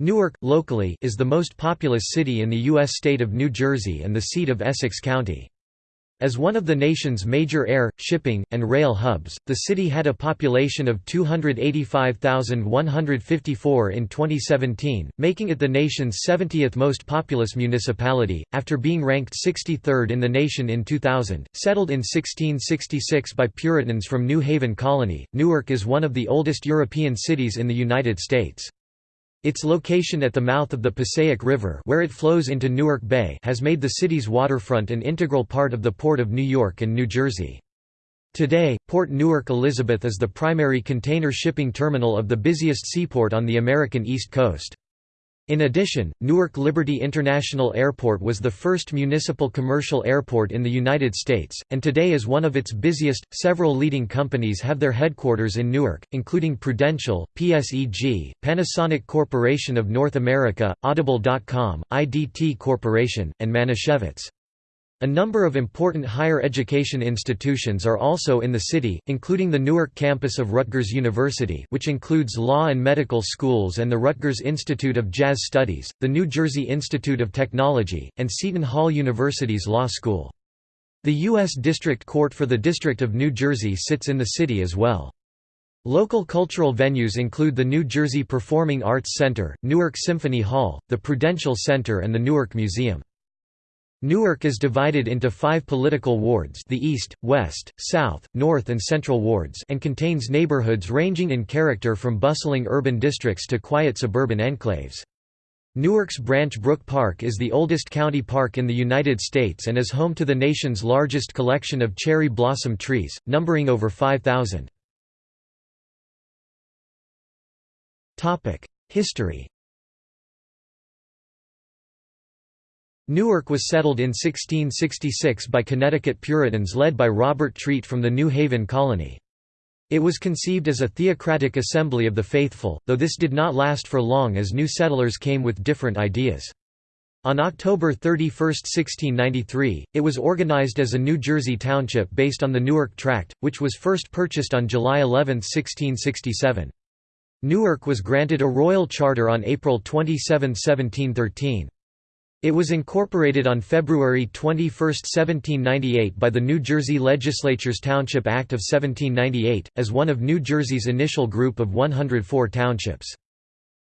Newark, locally, is the most populous city in the U.S. state of New Jersey and the seat of Essex County. As one of the nation's major air, shipping, and rail hubs, the city had a population of 285,154 in 2017, making it the nation's 70th most populous municipality, after being ranked 63rd in the nation in 2000. Settled in 1666 by Puritans from New Haven Colony, Newark is one of the oldest European cities in the United States. Its location at the mouth of the Passaic River where it flows into Newark Bay has made the city's waterfront an integral part of the Port of New York and New Jersey. Today, Port Newark Elizabeth is the primary container shipping terminal of the busiest seaport on the American East Coast. In addition, Newark Liberty International Airport was the first municipal commercial airport in the United States, and today is one of its busiest. Several leading companies have their headquarters in Newark, including Prudential, PSEG, Panasonic Corporation of North America, Audible.com, IDT Corporation, and Manischewitz. A number of important higher education institutions are also in the city, including the Newark campus of Rutgers University which includes law and medical schools and the Rutgers Institute of Jazz Studies, the New Jersey Institute of Technology, and Seton Hall University's Law School. The U.S. District Court for the District of New Jersey sits in the city as well. Local cultural venues include the New Jersey Performing Arts Center, Newark Symphony Hall, the Prudential Center and the Newark Museum. Newark is divided into five political wards the East, West, South, North and Central wards and contains neighborhoods ranging in character from bustling urban districts to quiet suburban enclaves. Newark's Branch Brook Park is the oldest county park in the United States and is home to the nation's largest collection of cherry blossom trees, numbering over 5,000. History Newark was settled in 1666 by Connecticut Puritans led by Robert Treat from the New Haven colony. It was conceived as a theocratic assembly of the faithful, though this did not last for long as new settlers came with different ideas. On October 31, 1693, it was organized as a New Jersey township based on the Newark Tract, which was first purchased on July 11, 1667. Newark was granted a royal charter on April 27, 1713. It was incorporated on February 21, 1798 by the New Jersey Legislature's Township Act of 1798, as one of New Jersey's initial group of 104 townships.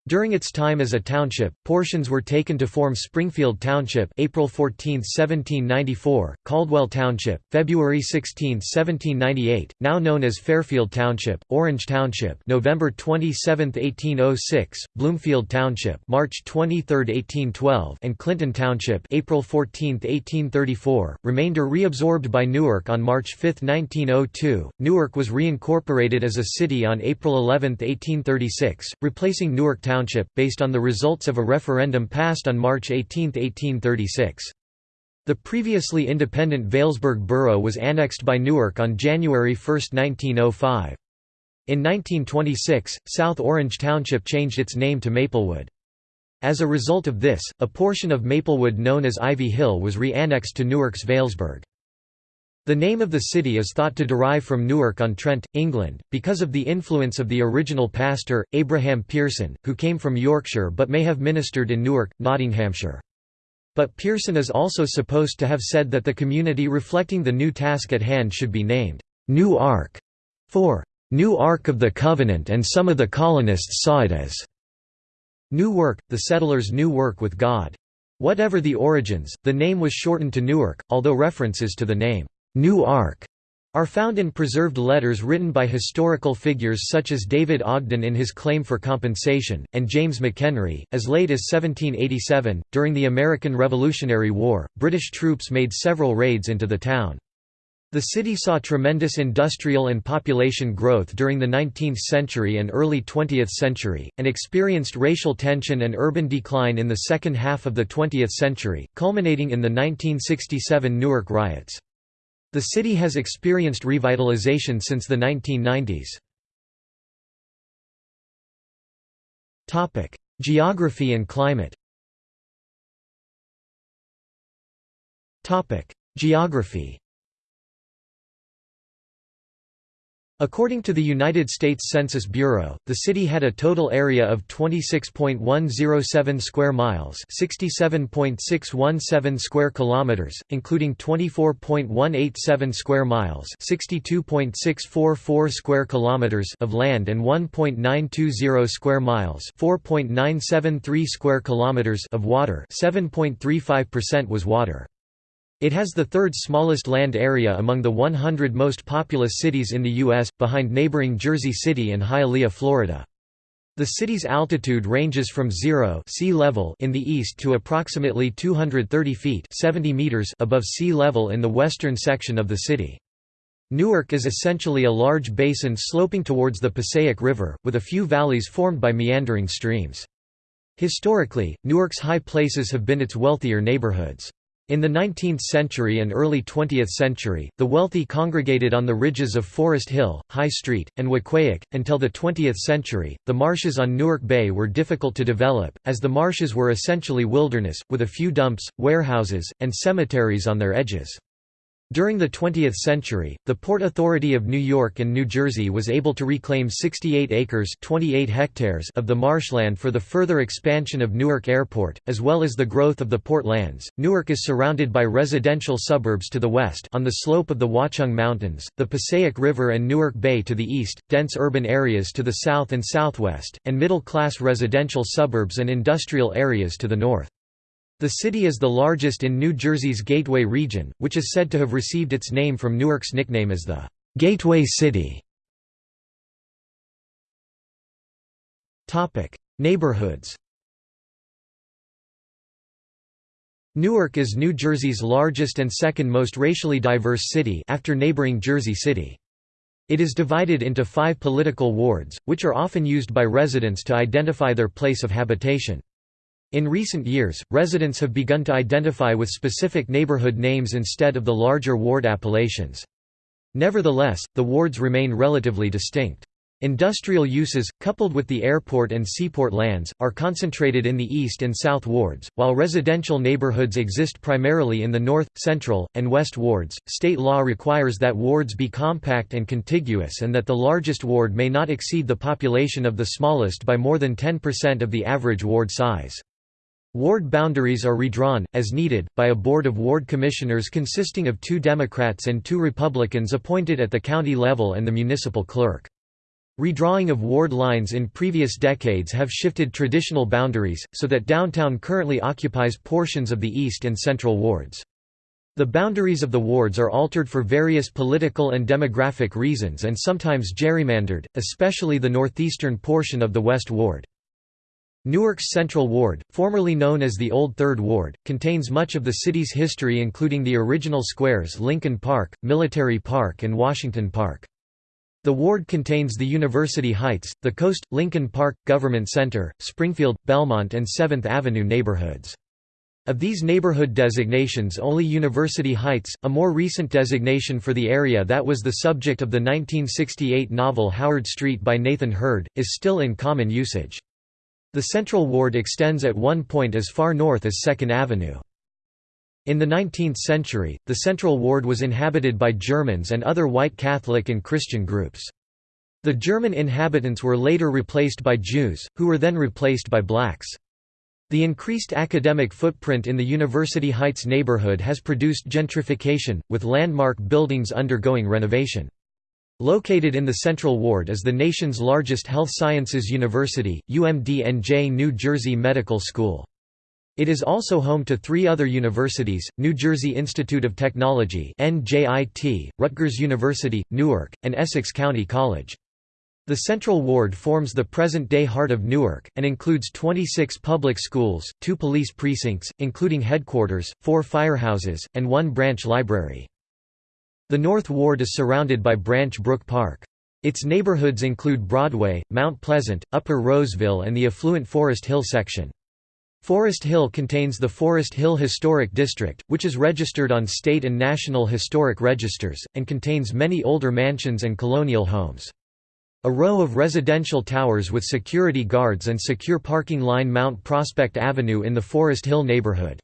During its time as a township, portions were taken to form Springfield Township April 14, 1794, Caldwell Township, February 16, 1798, now known as Fairfield Township, Orange Township November 27, 1806, Bloomfield Township March 23, 1812 and Clinton Township April 14, 1834, remainder reabsorbed by Newark on March 5, 1902. Newark was reincorporated as a city on April 11, 1836, replacing Newark Township Township, based on the results of a referendum passed on March 18, 1836. The previously independent Vailsburg borough was annexed by Newark on January 1, 1905. In 1926, South Orange Township changed its name to Maplewood. As a result of this, a portion of Maplewood known as Ivy Hill was re-annexed to Newark's Vailsburg. The name of the city is thought to derive from Newark-on-Trent, England, because of the influence of the original pastor, Abraham Pearson, who came from Yorkshire but may have ministered in Newark, Nottinghamshire. But Pearson is also supposed to have said that the community reflecting the new task at hand should be named, New Ark, for New Ark of the Covenant and some of the colonists saw it as New Work, the settlers' new work with God. Whatever the origins, the name was shortened to Newark, although references to the name New Ark are found in preserved letters written by historical figures such as David Ogden in his Claim for Compensation, and James McHenry. As late as 1787, during the American Revolutionary War, British troops made several raids into the town. The city saw tremendous industrial and population growth during the 19th century and early 20th century, and experienced racial tension and urban decline in the second half of the 20th century, culminating in the 1967 Newark riots. The city has experienced revitalization since the 1990s. Geography and climate Geography According to the United States Census Bureau, the city had a total area of 26.107 square miles, 67.617 square kilometers, including 24.187 square miles, 62.644 square kilometers of land and 1.920 square miles, 4.973 square kilometers of water. 7.35% was water. It has the third smallest land area among the 100 most populous cities in the U.S., behind neighboring Jersey City and Hialeah, Florida. The city's altitude ranges from zero sea level in the east to approximately 230 feet 70 meters above sea level in the western section of the city. Newark is essentially a large basin sloping towards the Passaic River, with a few valleys formed by meandering streams. Historically, Newark's high places have been its wealthier neighborhoods. In the 19th century and early 20th century, the wealthy congregated on the ridges of Forest Hill, High Street, and Weequahic. Until the 20th century, the marshes on Newark Bay were difficult to develop, as the marshes were essentially wilderness, with a few dumps, warehouses, and cemeteries on their edges. During the 20th century, the Port Authority of New York and New Jersey was able to reclaim 68 acres 28 hectares of the marshland for the further expansion of Newark Airport, as well as the growth of the port lands. Newark is surrounded by residential suburbs to the west on the slope of the Watchung Mountains, the Passaic River and Newark Bay to the east, dense urban areas to the south and southwest, and middle-class residential suburbs and industrial areas to the north. The city is the largest in New Jersey's Gateway region, which is said to have received its name from Newark's nickname as the Gateway City. Neighborhoods Newark is New Jersey's largest and second most racially diverse city after neighboring Jersey City. It is divided into five political wards, which are often used by residents to identify their place of habitation. In recent years, residents have begun to identify with specific neighborhood names instead of the larger ward appellations. Nevertheless, the wards remain relatively distinct. Industrial uses, coupled with the airport and seaport lands, are concentrated in the east and south wards, while residential neighborhoods exist primarily in the north, central, and west wards. State law requires that wards be compact and contiguous and that the largest ward may not exceed the population of the smallest by more than 10% of the average ward size. Ward boundaries are redrawn, as needed, by a board of ward commissioners consisting of two Democrats and two Republicans appointed at the county level and the municipal clerk. Redrawing of ward lines in previous decades have shifted traditional boundaries, so that downtown currently occupies portions of the east and central wards. The boundaries of the wards are altered for various political and demographic reasons and sometimes gerrymandered, especially the northeastern portion of the West Ward. Newark's Central Ward, formerly known as the Old Third Ward, contains much of the city's history including the original squares Lincoln Park, Military Park and Washington Park. The ward contains the University Heights, the Coast, Lincoln Park, Government Center, Springfield, Belmont and 7th Avenue neighborhoods. Of these neighborhood designations only University Heights, a more recent designation for the area that was the subject of the 1968 novel Howard Street by Nathan Heard, is still in common usage. The Central Ward extends at one point as far north as 2nd Avenue. In the 19th century, the Central Ward was inhabited by Germans and other white Catholic and Christian groups. The German inhabitants were later replaced by Jews, who were then replaced by blacks. The increased academic footprint in the University Heights neighborhood has produced gentrification, with landmark buildings undergoing renovation. Located in the Central Ward is the nation's largest health sciences university, UMD-NJ New Jersey Medical School. It is also home to three other universities, New Jersey Institute of Technology Rutgers University, Newark, and Essex County College. The Central Ward forms the present-day heart of Newark, and includes 26 public schools, two police precincts, including headquarters, four firehouses, and one branch library. The North Ward is surrounded by Branch Brook Park. Its neighborhoods include Broadway, Mount Pleasant, Upper Roseville and the affluent Forest Hill section. Forest Hill contains the Forest Hill Historic District, which is registered on state and national historic registers, and contains many older mansions and colonial homes. A row of residential towers with security guards and secure parking line Mount Prospect Avenue in the Forest Hill neighborhood.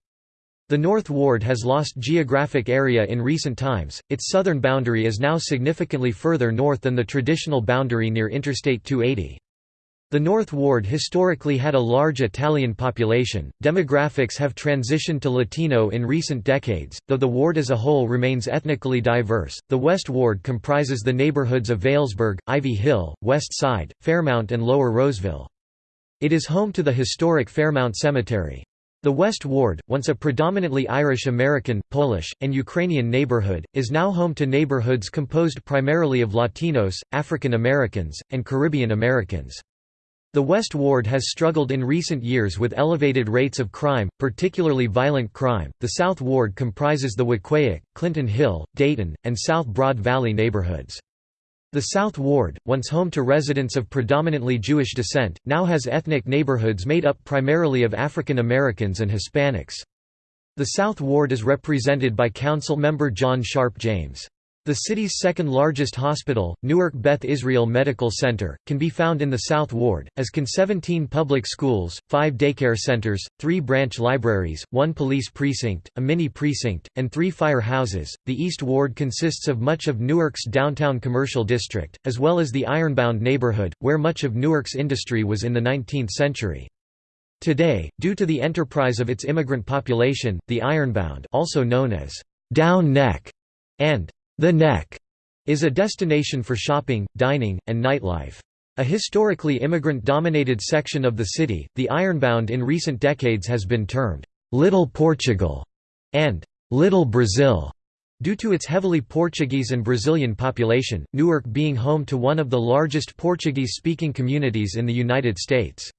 The North Ward has lost geographic area in recent times, its southern boundary is now significantly further north than the traditional boundary near Interstate 280. The North Ward historically had a large Italian population. Demographics have transitioned to Latino in recent decades, though the ward as a whole remains ethnically diverse. The West Ward comprises the neighborhoods of Vailsburg, Ivy Hill, West Side, Fairmount, and Lower Roseville. It is home to the historic Fairmount Cemetery. The West Ward, once a predominantly Irish American, Polish, and Ukrainian neighborhood, is now home to neighborhoods composed primarily of Latinos, African Americans, and Caribbean Americans. The West Ward has struggled in recent years with elevated rates of crime, particularly violent crime. The South Ward comprises the Weequahic, Clinton Hill, Dayton, and South Broad Valley neighborhoods. The South Ward, once home to residents of predominantly Jewish descent, now has ethnic neighborhoods made up primarily of African Americans and Hispanics. The South Ward is represented by Council member John Sharpe James. The city's second largest hospital, Newark Beth Israel Medical Center, can be found in the South Ward, as can 17 public schools, 5 daycare centers, 3 branch libraries, 1 police precinct, a mini precinct, and 3 fire houses. The East Ward consists of much of Newark's downtown commercial district, as well as the Ironbound neighborhood, where much of Newark's industry was in the 19th century. Today, due to the enterprise of its immigrant population, the Ironbound also known as Down Neck and the Neck is a destination for shopping, dining, and nightlife. A historically immigrant-dominated section of the city, the Ironbound in recent decades has been termed, "'Little Portugal' and "'Little Brazil' Due to its heavily Portuguese and Brazilian population, Newark being home to one of the largest Portuguese-speaking communities in the United States.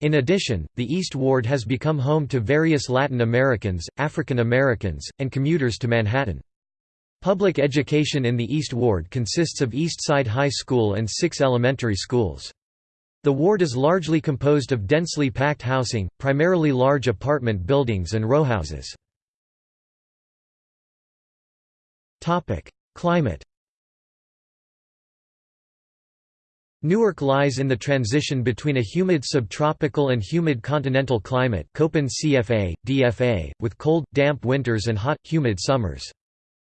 In addition, the East Ward has become home to various Latin Americans, African Americans, and commuters to Manhattan. Public education in the East Ward consists of East Side High School and six elementary schools. The ward is largely composed of densely packed housing, primarily large apartment buildings and rowhouses. Climate Newark lies in the transition between a humid subtropical and humid continental climate Köppen CFA, DFA, with cold, damp winters and hot, humid summers.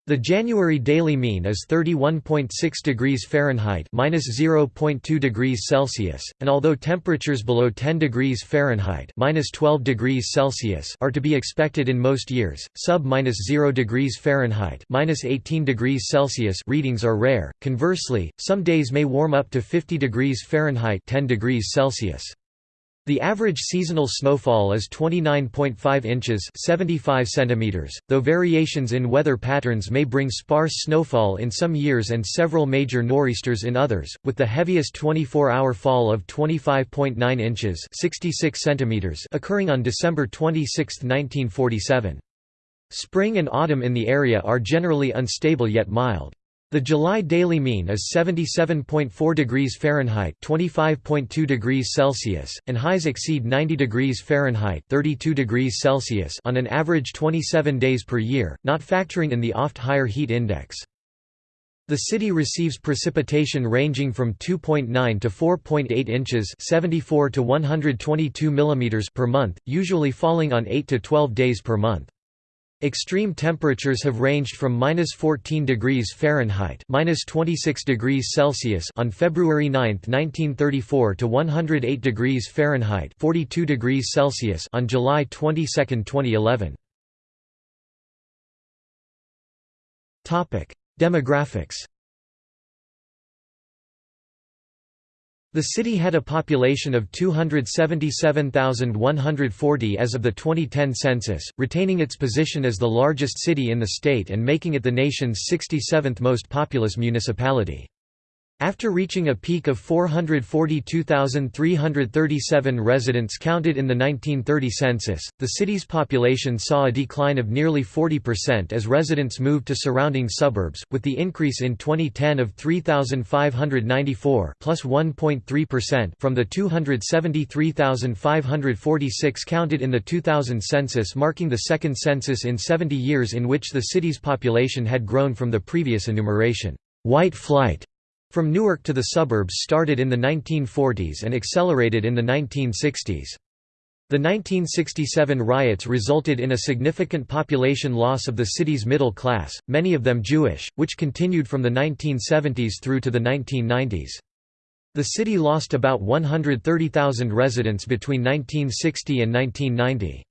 The January daily mean is 31.6 degrees Fahrenheit (-0.2 degrees Celsius), and although temperatures below 10 degrees Fahrenheit (-12 degrees Celsius) are to be expected in most years, sub-0 degrees Fahrenheit (-18 degrees Celsius) readings are rare. Conversely, some days may warm up to 50 degrees Fahrenheit (10 degrees Celsius). The average seasonal snowfall is 29.5 inches 75 centimeters, though variations in weather patterns may bring sparse snowfall in some years and several major nor'easters in others, with the heaviest 24-hour fall of 25.9 inches 66 centimeters occurring on December 26, 1947. Spring and autumn in the area are generally unstable yet mild. The July daily mean is 77.4 degrees Fahrenheit (25.2 degrees Celsius), and highs exceed 90 degrees Fahrenheit (32 degrees Celsius) on an average 27 days per year, not factoring in the oft higher heat index. The city receives precipitation ranging from 2.9 to 4.8 inches (74 to 122 mm) per month, usually falling on 8 to 12 days per month. Extreme temperatures have ranged from minus 14 degrees Fahrenheit minus 26 degrees Celsius on February 9, 1934 to 108 degrees Fahrenheit 42 degrees Celsius on July 22, 2011. Topic: Demographics The city had a population of 277,140 as of the 2010 census, retaining its position as the largest city in the state and making it the nation's 67th most populous municipality. After reaching a peak of 442,337 residents counted in the 1930 census, the city's population saw a decline of nearly 40% as residents moved to surrounding suburbs, with the increase in 2010 of 3,594 plus 1.3% from the 273,546 counted in the 2000 census marking the second census in 70 years in which the city's population had grown from the previous enumeration. White flight from Newark to the suburbs started in the 1940s and accelerated in the 1960s. The 1967 riots resulted in a significant population loss of the city's middle class, many of them Jewish, which continued from the 1970s through to the 1990s. The city lost about 130,000 residents between 1960 and 1990.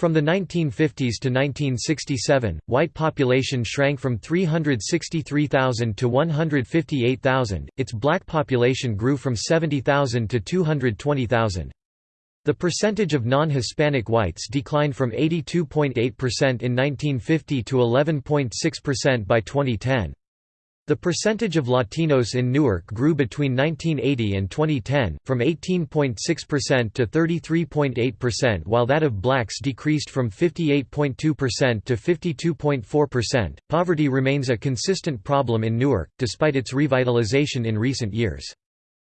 From the 1950s to 1967, white population shrank from 363,000 to 158,000, its black population grew from 70,000 to 220,000. The percentage of non-Hispanic whites declined from 82.8% in 1950 to 11.6% by 2010. The percentage of Latinos in Newark grew between 1980 and 2010, from 18.6% to 33.8% while that of blacks decreased from 58.2% to 52.4%. Poverty remains a consistent problem in Newark, despite its revitalization in recent years.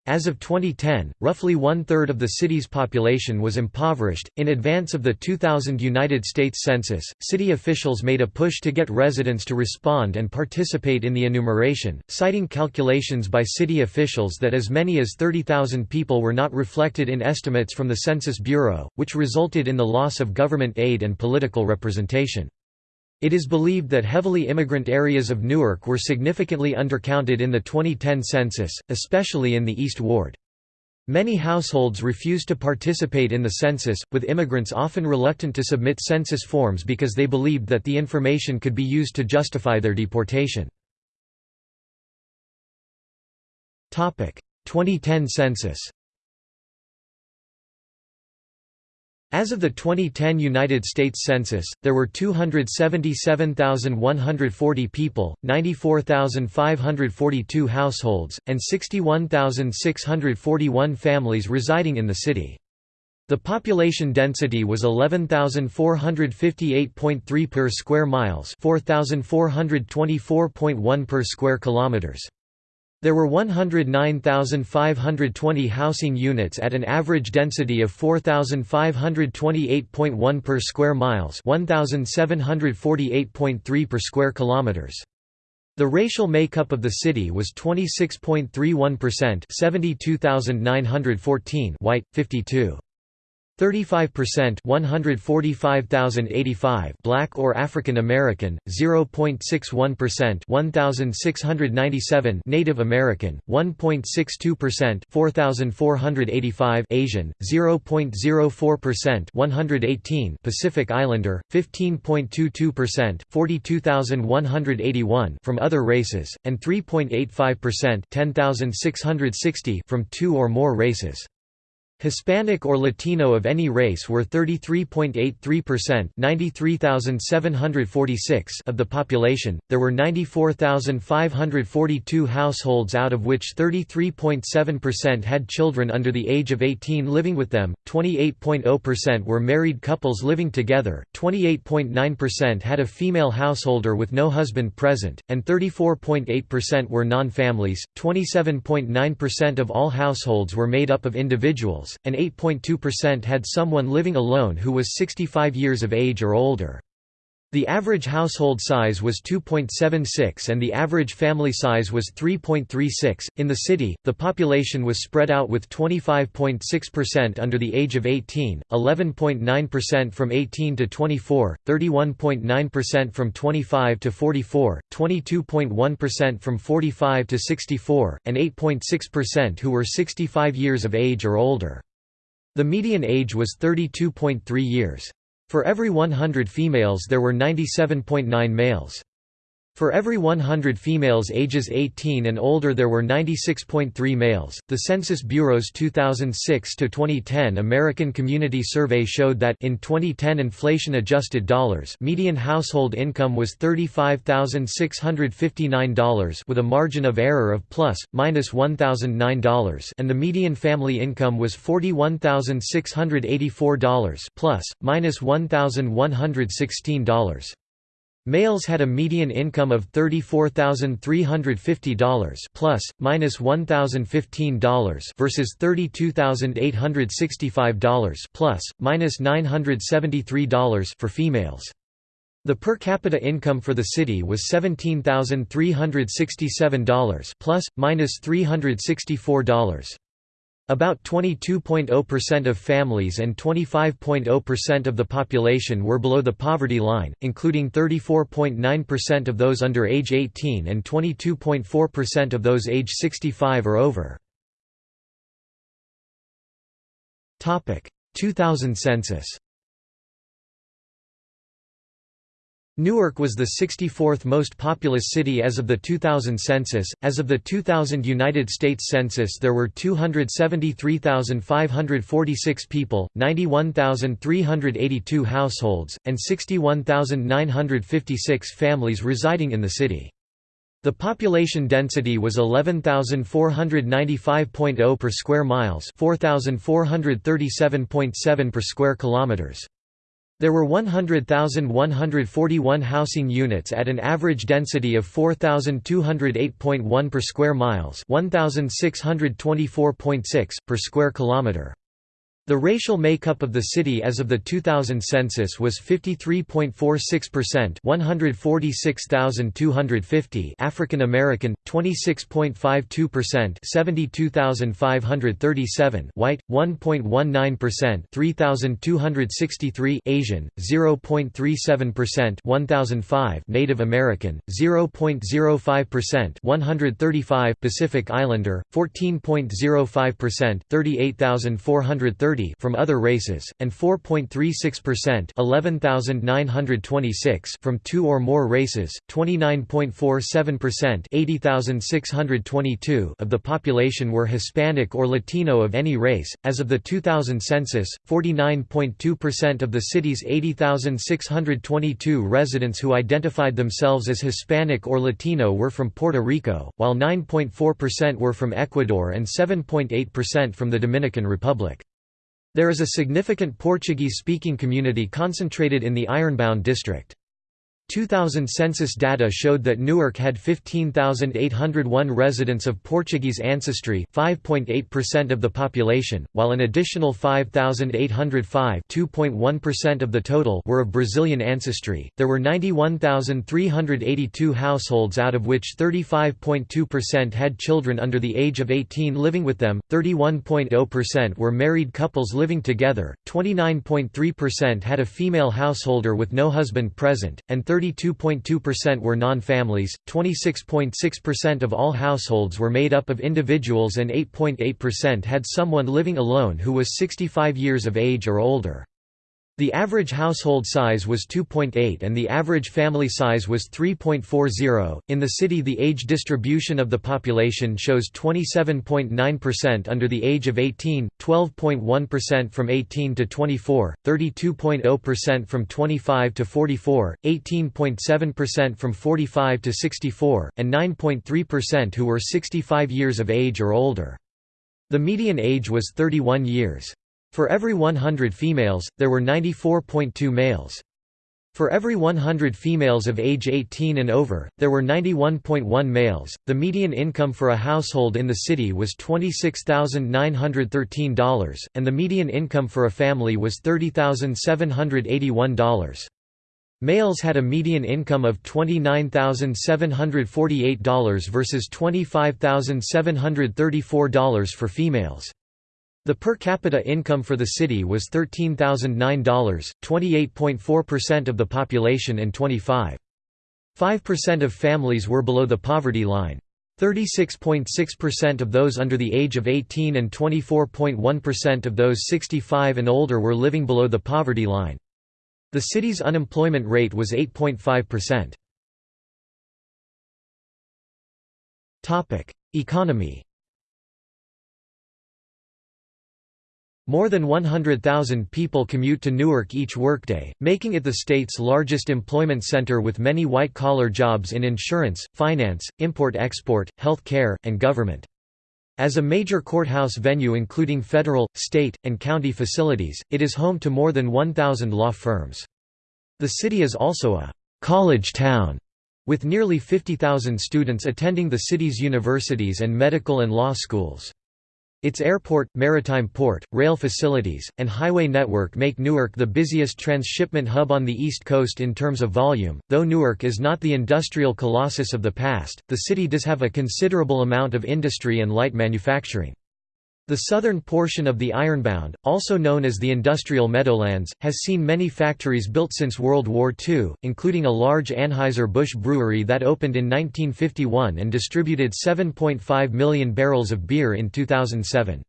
As of 2010, roughly one-third of the city's population was impoverished. In advance of the 2000 United States Census, city officials made a push to get residents to respond and participate in the enumeration, citing calculations by city officials that as many as 30,000 people were not reflected in estimates from the Census Bureau, which resulted in the loss of government aid and political representation. It is believed that heavily immigrant areas of Newark were significantly undercounted in the 2010 census, especially in the East Ward. Many households refused to participate in the census, with immigrants often reluctant to submit census forms because they believed that the information could be used to justify their deportation. 2010 census As of the 2010 United States Census, there were 277,140 people, 94,542 households, and 61,641 families residing in the city. The population density was 11,458.3 per square miles, 4,424.1 per square kilometers. There were 109,520 housing units at an average density of 4,528.1 per square miles, 1,748.3 per square kilometers. The racial makeup of the city was 26.31%, 72,914 white, 52. 35% 145,085 black or African American 0.61% 1,697 Native American 1.62% 4,485 Asian 0.04% 118 Pacific Islander 15.22% 42,181 from other races and 3.85% 10,660 from two or more races Hispanic or Latino of any race were 33.83% 93,746 of the population. There were 94,542 households out of which 33.7% had children under the age of 18 living with them, 28.0% were married couples living together, 28.9% had a female householder with no husband present, and 34.8% were non-families. 27.9% of all households were made up of individuals and 8.2% had someone living alone who was 65 years of age or older. The average household size was 2.76 and the average family size was 3.36. In the city, the population was spread out with 25.6% under the age of 18, 11.9% from 18 to 24, 31.9% from 25 to 44, 22.1% from 45 to 64, and 8.6% who were 65 years of age or older. The median age was 32.3 years. For every 100 females there were 97.9 males. For every 100 females ages 18 and older there were 96.3 males. The Census Bureau's 2006 to 2010 American Community Survey showed that in 2010 inflation adjusted dollars, median household income was $35,659 with a margin of error of plus minus $1,009 and the median family income was $41,684 plus minus $1,116. Males had a median income of $34,350 plus minus $1,015 versus $32,865 plus minus $973 for females. The per capita income for the city was $17,367 plus minus $364. About 22.0% of families and 25.0% of the population were below the poverty line, including 34.9% of those under age 18 and 22.4% of those age 65 or over. 2000 census Newark was the 64th most populous city as of the 2000 census. As of the 2000 United States Census, there were 273,546 people, 91,382 households, and 61,956 families residing in the city. The population density was 11,495.0 per square miles, 4,437.7 per square kilometers. There were 100,141 housing units at an average density of 4,208.1 per square miles 1,624.6 per square kilometer. The racial makeup of the city as of the 2000 census was 53.46% 146,250 African American, 26.52% 72,537 white, 1.19% 3,263 Asian, 0.37% 1,005 Native American, 0.05% 135 Pacific Islander, 14.05% 38,430 30 from other races, and 4.36% 11,926 from two or more races, 29.47% 80,622 of the population were Hispanic or Latino of any race. As of the 2000 census, 49.2% of the city's 80,622 residents who identified themselves as Hispanic or Latino were from Puerto Rico, while 9.4% were from Ecuador and 7.8% from the Dominican Republic. There is a significant Portuguese-speaking community concentrated in the Ironbound district. 2000 census data showed that Newark had 15,801 residents of Portuguese ancestry 5.8% of the population, while an additional 5,805 2.1% of the total were of Brazilian ancestry. There were 91,382 households out of which 35.2% had children under the age of 18 living with them, 31.0% were married couples living together, 29.3% had a female householder with no husband present, and 30 32.2% were non-families, 26.6% of all households were made up of individuals and 8.8% had someone living alone who was 65 years of age or older. The average household size was 2.8 and the average family size was 3.40. In the city, the age distribution of the population shows 27.9% under the age of 18, 12.1% from 18 to 24, 32.0% from 25 to 44, 18.7% from 45 to 64, and 9.3% who were 65 years of age or older. The median age was 31 years. For every 100 females, there were 94.2 males. For every 100 females of age 18 and over, there were 91.1 males. The median income for a household in the city was $26,913, and the median income for a family was $30,781. Males had a median income of $29,748 versus $25,734 for females. The per capita income for the city was $13,009, 28.4% of the population and 25.5% of families were below the poverty line. 36.6% of those under the age of 18 and 24.1% of those 65 and older were living below the poverty line. The city's unemployment rate was 8.5%. Economy More than 100,000 people commute to Newark each workday, making it the state's largest employment center with many white-collar jobs in insurance, finance, import-export, health care, and government. As a major courthouse venue including federal, state, and county facilities, it is home to more than 1,000 law firms. The city is also a «college town» with nearly 50,000 students attending the city's universities and medical and law schools. Its airport, maritime port, rail facilities, and highway network make Newark the busiest transshipment hub on the East Coast in terms of volume. Though Newark is not the industrial colossus of the past, the city does have a considerable amount of industry and light manufacturing. The southern portion of the Ironbound, also known as the Industrial Meadowlands, has seen many factories built since World War II, including a large Anheuser-Busch brewery that opened in 1951 and distributed 7.5 million barrels of beer in 2007.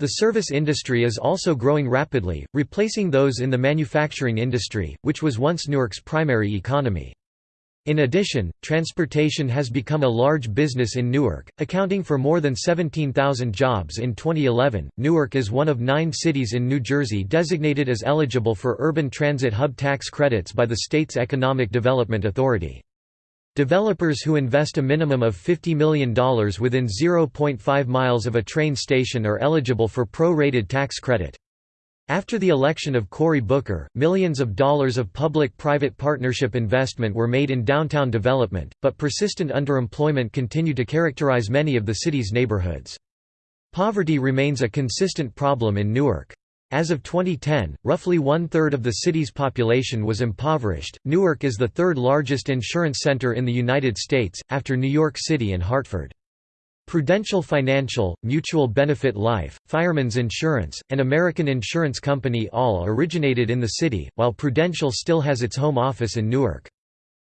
The service industry is also growing rapidly, replacing those in the manufacturing industry, which was once Newark's primary economy. In addition, transportation has become a large business in Newark, accounting for more than 17,000 jobs in 2011. Newark is one of nine cities in New Jersey designated as eligible for urban transit hub tax credits by the state's Economic Development Authority. Developers who invest a minimum of $50 million within 0.5 miles of a train station are eligible for pro-rated tax credit. After the election of Cory Booker, millions of dollars of public-private partnership investment were made in downtown development, but persistent underemployment continued to characterize many of the city's neighborhoods. Poverty remains a consistent problem in Newark. As of 2010, roughly one-third of the city's population was impoverished. Newark is the third largest insurance center in the United States, after New York City and Hartford. Prudential Financial, Mutual Benefit Life, Fireman's Insurance, and American Insurance Company all originated in the city, while Prudential still has its home office in Newark.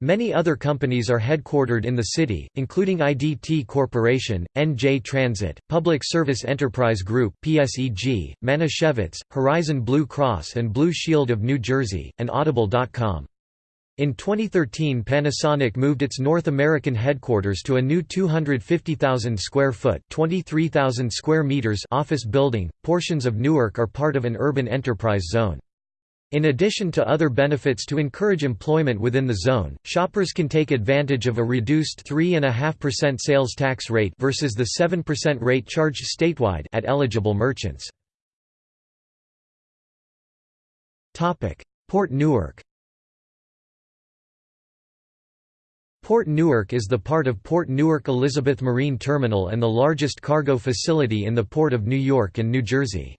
Many other companies are headquartered in the city, including IDT Corporation, NJ Transit, Public Service Enterprise Group PSEG, Manischewitz, Horizon Blue Cross and Blue Shield of New Jersey, and Audible.com. In 2013 Panasonic moved its North American headquarters to a new 250,000 square foot (23,000 square meters) office building. Portions of Newark are part of an urban enterprise zone. In addition to other benefits to encourage employment within the zone, shoppers can take advantage of a reduced 3.5% sales tax rate versus the 7% rate charged statewide at eligible merchants. Port Newark Port Newark is the part of Port Newark Elizabeth Marine Terminal and the largest cargo facility in the Port of New York and New Jersey.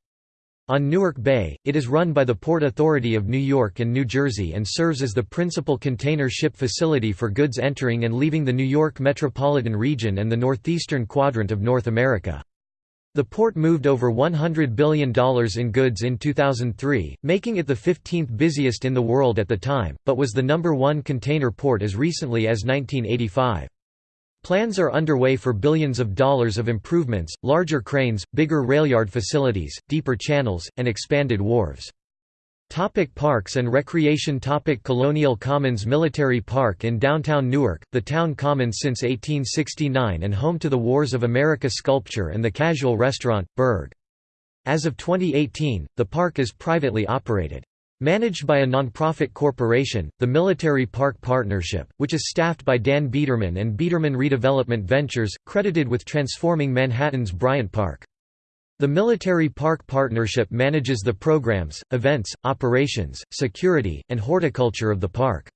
On Newark Bay, it is run by the Port Authority of New York and New Jersey and serves as the principal container ship facility for goods entering and leaving the New York metropolitan region and the northeastern quadrant of North America. The port moved over $100 billion in goods in 2003, making it the 15th busiest in the world at the time, but was the number one container port as recently as 1985. Plans are underway for billions of dollars of improvements, larger cranes, bigger railyard facilities, deeper channels, and expanded wharves. Topic parks and recreation Topic Colonial Commons Military Park in downtown Newark, the town commons since 1869 and home to the Wars of America sculpture and the casual restaurant, Burg. As of 2018, the park is privately operated. Managed by a nonprofit corporation, the Military Park Partnership, which is staffed by Dan Biederman and Biederman Redevelopment Ventures, credited with transforming Manhattan's Bryant Park. The Military Park Partnership manages the programs, events, operations, security, and horticulture of the park.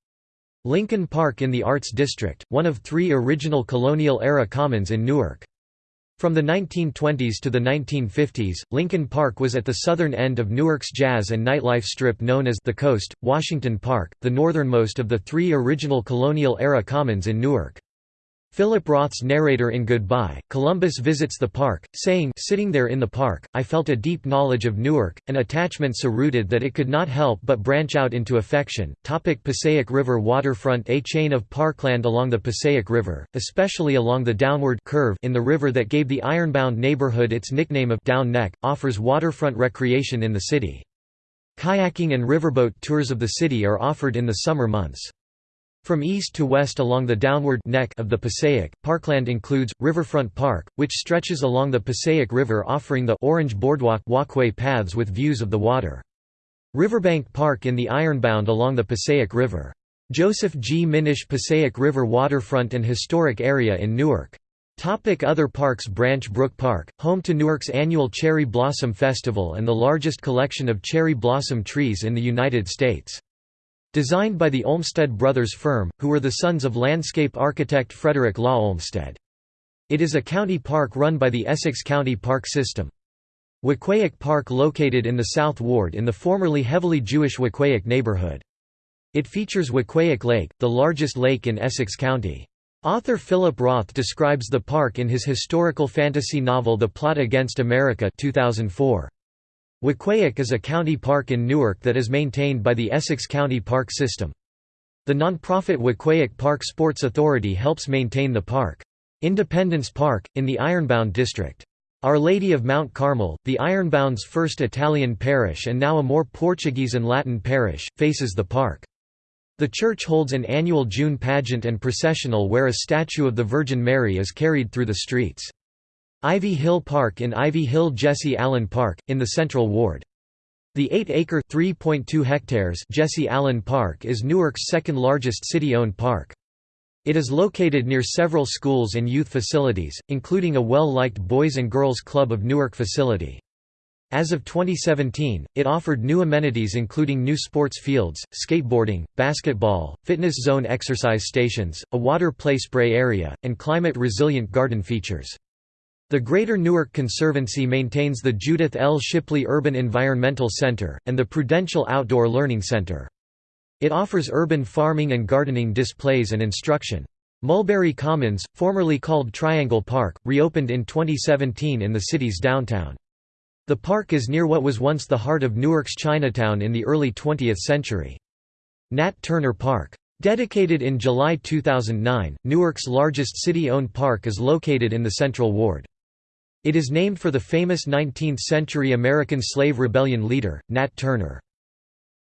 Lincoln Park in the Arts District, one of three original colonial-era commons in Newark. From the 1920s to the 1950s, Lincoln Park was at the southern end of Newark's jazz and nightlife strip known as the Coast, Washington Park, the northernmost of the three original colonial-era commons in Newark. Philip Roth's narrator in Goodbye, Columbus visits the park, saying sitting there in the park, I felt a deep knowledge of Newark, an attachment so rooted that it could not help but branch out into affection. Topic Passaic River waterfront A chain of parkland along the Passaic River, especially along the downward curve in the river that gave the ironbound neighborhood its nickname of Down Neck, offers waterfront recreation in the city. Kayaking and riverboat tours of the city are offered in the summer months. From east to west along the downward neck of the Passaic, parkland includes, Riverfront Park, which stretches along the Passaic River offering the Orange Boardwalk walkway paths with views of the water. Riverbank Park in the Ironbound along the Passaic River. Joseph G. Minish Passaic River Waterfront and Historic Area in Newark. Topic Other parks Branch Brook Park, home to Newark's annual Cherry Blossom Festival and the largest collection of cherry blossom trees in the United States. Designed by the Olmsted Brothers firm, who were the sons of landscape architect Frederick Law Olmsted. It is a county park run by the Essex County Park System. Weequahic Park located in the South Ward in the formerly heavily Jewish Weequahic neighborhood. It features Weequahic Lake, the largest lake in Essex County. Author Philip Roth describes the park in his historical fantasy novel The Plot Against America 2004. Weequahic is a county park in Newark that is maintained by the Essex County Park System. The non-profit Weequahic Park Sports Authority helps maintain the park. Independence Park, in the Ironbound District. Our Lady of Mount Carmel, the Ironbound's first Italian parish and now a more Portuguese and Latin parish, faces the park. The church holds an annual June pageant and processional where a statue of the Virgin Mary is carried through the streets. Ivy Hill Park in Ivy Hill Jesse Allen Park, in the Central Ward. The 8-acre (3.2 hectares Jesse Allen Park is Newark's second-largest city-owned park. It is located near several schools and youth facilities, including a well-liked Boys and Girls Club of Newark facility. As of 2017, it offered new amenities including new sports fields, skateboarding, basketball, fitness zone exercise stations, a water play spray area, and climate-resilient garden features. The Greater Newark Conservancy maintains the Judith L. Shipley Urban Environmental Center, and the Prudential Outdoor Learning Center. It offers urban farming and gardening displays and instruction. Mulberry Commons, formerly called Triangle Park, reopened in 2017 in the city's downtown. The park is near what was once the heart of Newark's Chinatown in the early 20th century. Nat Turner Park. Dedicated in July 2009, Newark's largest city-owned park is located in the Central Ward. It is named for the famous 19th-century American slave rebellion leader, Nat Turner.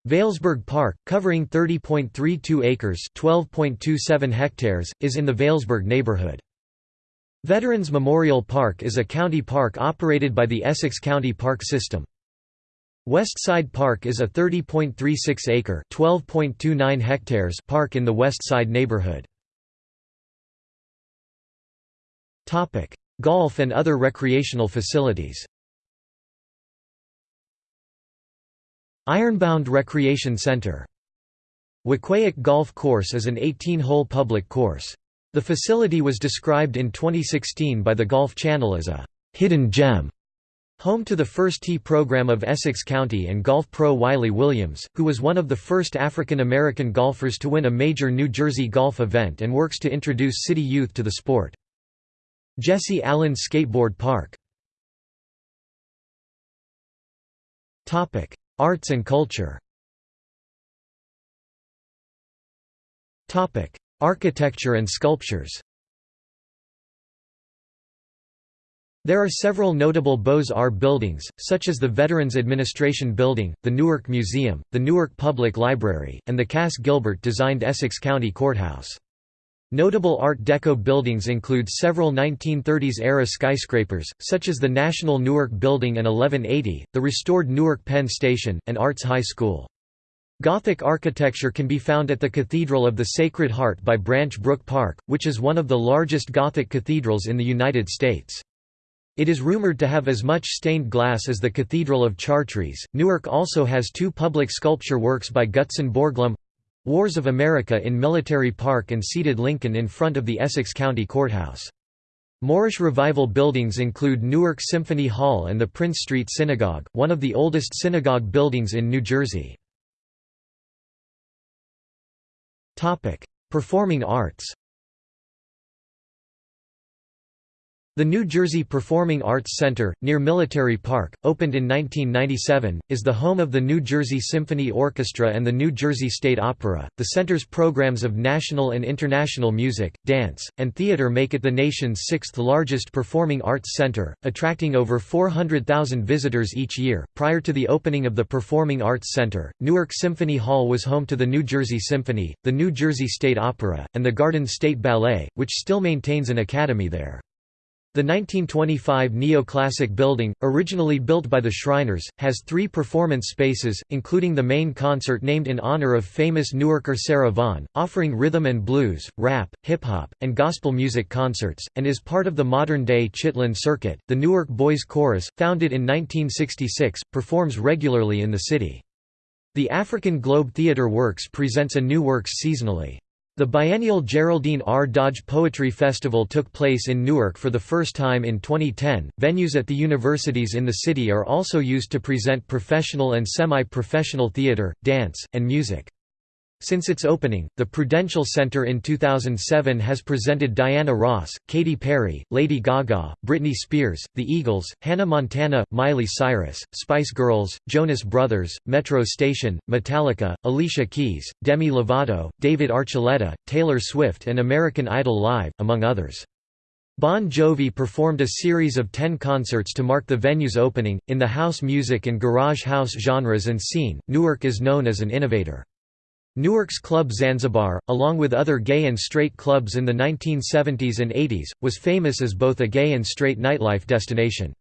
Vailsburg Park, covering 30.32 acres (12.27 hectares), is in the Vailsburg neighborhood. Veterans Memorial Park is a county park operated by the Essex County Park System. West Side Park is a 30.36-acre (12.29 hectares) park in the West Side neighborhood. Topic: Golf and other recreational facilities. Ironbound Recreation Center. Weequahic Golf Course is an 18-hole public course. The facility was described in 2016 by the Golf Channel as a «hidden gem» Home to the first tee program of Essex County and golf pro Wiley Williams, who was one of the first African American golfers to win a major New Jersey golf event and works to introduce city youth to the sport. Jesse Allen Skateboard Park. Arts and culture. Architecture and sculptures. There are several notable Beaux-Arts buildings, such as the Veterans Administration Building, the Newark Museum, the Newark Public Library, and the Cass Gilbert-designed Essex County Courthouse. Notable Art Deco buildings include several 1930s-era skyscrapers, such as the National Newark Building and 1180, the restored Newark Penn Station, and Arts High School. Gothic architecture can be found at the Cathedral of the Sacred Heart by Branch Brook Park, which is one of the largest Gothic cathedrals in the United States. It is rumored to have as much stained glass as the Cathedral of Chartres. Newark also has two public sculpture works by Gutzon Borglum Wars of America in Military Park and seated Lincoln in front of the Essex County Courthouse. Moorish Revival buildings include Newark Symphony Hall and the Prince Street Synagogue, one of the oldest synagogue buildings in New Jersey. Performing arts The New Jersey Performing Arts Center, near Military Park, opened in 1997, is the home of the New Jersey Symphony Orchestra and the New Jersey State Opera. The center's programs of national and international music, dance, and theater make it the nation's sixth largest performing arts center, attracting over 400,000 visitors each year. Prior to the opening of the Performing Arts Center, Newark Symphony Hall was home to the New Jersey Symphony, the New Jersey State Opera, and the Garden State Ballet, which still maintains an academy there. The 1925 neoclassic building, originally built by the Shriners, has three performance spaces, including the main concert named in honor of famous Newarker Sarah Vaughan, offering rhythm and blues, rap, hip-hop, and gospel music concerts, and is part of the modern-day Chitlin Circuit. The Newark Boys Chorus, founded in 1966, performs regularly in the city. The African Globe Theatre Works presents a new works seasonally. The biennial Geraldine R. Dodge Poetry Festival took place in Newark for the first time in 2010. Venues at the universities in the city are also used to present professional and semi professional theater, dance, and music. Since its opening, the Prudential Center in 2007 has presented Diana Ross, Katy Perry, Lady Gaga, Britney Spears, The Eagles, Hannah Montana, Miley Cyrus, Spice Girls, Jonas Brothers, Metro Station, Metallica, Alicia Keys, Demi Lovato, David Archuleta, Taylor Swift and American Idol Live, among others. Bon Jovi performed a series of ten concerts to mark the venue's opening. In the house music and garage house genres and scene, Newark is known as an innovator. Newark's Club Zanzibar, along with other gay and straight clubs in the 1970s and 80s, was famous as both a gay and straight nightlife destination.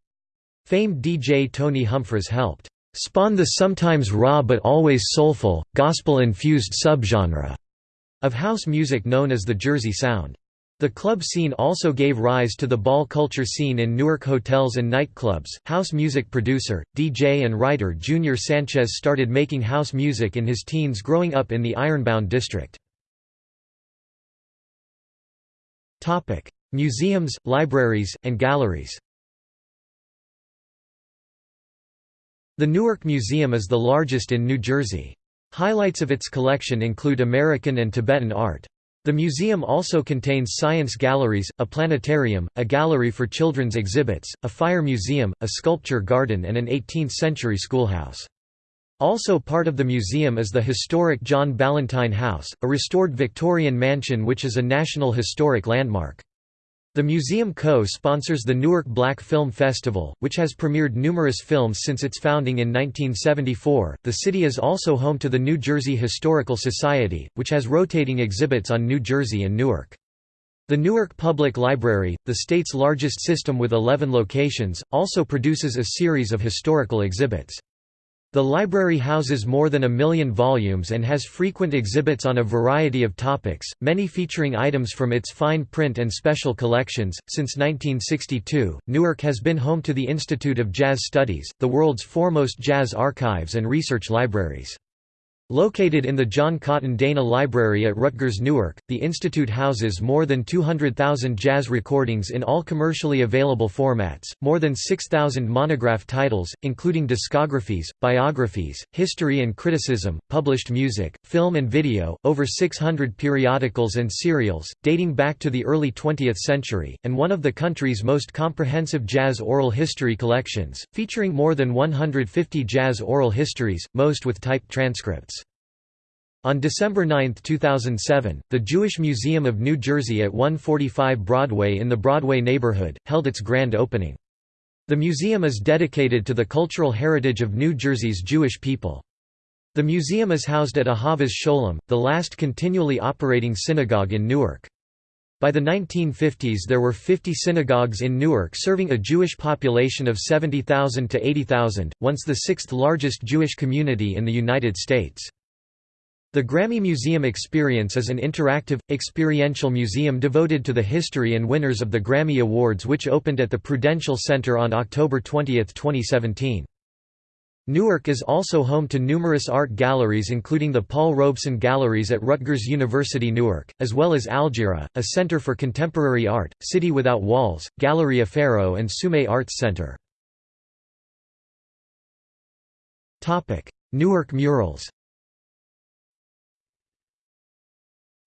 Famed DJ Tony Humphries helped spawn the sometimes raw but always soulful, gospel-infused subgenre of house music known as the Jersey Sound. The club scene also gave rise to the ball culture scene in Newark hotels and nightclubs. House music producer, DJ, and writer Junior Sanchez started making house music in his teens growing up in the Ironbound district. Topic: Museums, libraries, and galleries. The Newark Museum is the largest in New Jersey. Highlights of its collection include American and Tibetan art. The museum also contains science galleries, a planetarium, a gallery for children's exhibits, a fire museum, a sculpture garden and an 18th-century schoolhouse. Also part of the museum is the historic John Ballantine House, a restored Victorian mansion which is a National Historic Landmark. The museum co-sponsors the Newark Black Film Festival, which has premiered numerous films since its founding in 1974. The city is also home to the New Jersey Historical Society, which has rotating exhibits on New Jersey and Newark. The Newark Public Library, the state's largest system with 11 locations, also produces a series of historical exhibits. The library houses more than a million volumes and has frequent exhibits on a variety of topics, many featuring items from its fine print and special collections. Since 1962, Newark has been home to the Institute of Jazz Studies, the world's foremost jazz archives and research libraries. Located in the John Cotton Dana Library at Rutgers Newark, the institute houses more than 200,000 jazz recordings in all commercially available formats, more than 6,000 monograph titles, including discographies, biographies, history and criticism, published music, film and video, over 600 periodicals and serials, dating back to the early 20th century, and one of the country's most comprehensive jazz oral history collections, featuring more than 150 jazz oral histories, most with typed transcripts. On December 9, 2007, the Jewish Museum of New Jersey at 145 Broadway in the Broadway neighborhood, held its grand opening. The museum is dedicated to the cultural heritage of New Jersey's Jewish people. The museum is housed at Ahavas Sholem, the last continually operating synagogue in Newark. By the 1950s there were 50 synagogues in Newark serving a Jewish population of 70,000 to 80,000, once the sixth largest Jewish community in the United States. The Grammy Museum Experience is an interactive, experiential museum devoted to the history and winners of the Grammy Awards which opened at the Prudential Center on October 20, 2017. Newark is also home to numerous art galleries including the Paul Robeson Galleries at Rutgers University Newark, as well as Aljira, a center for contemporary art, City Without Walls, Galleria Faro and Sume Arts Center. Newark murals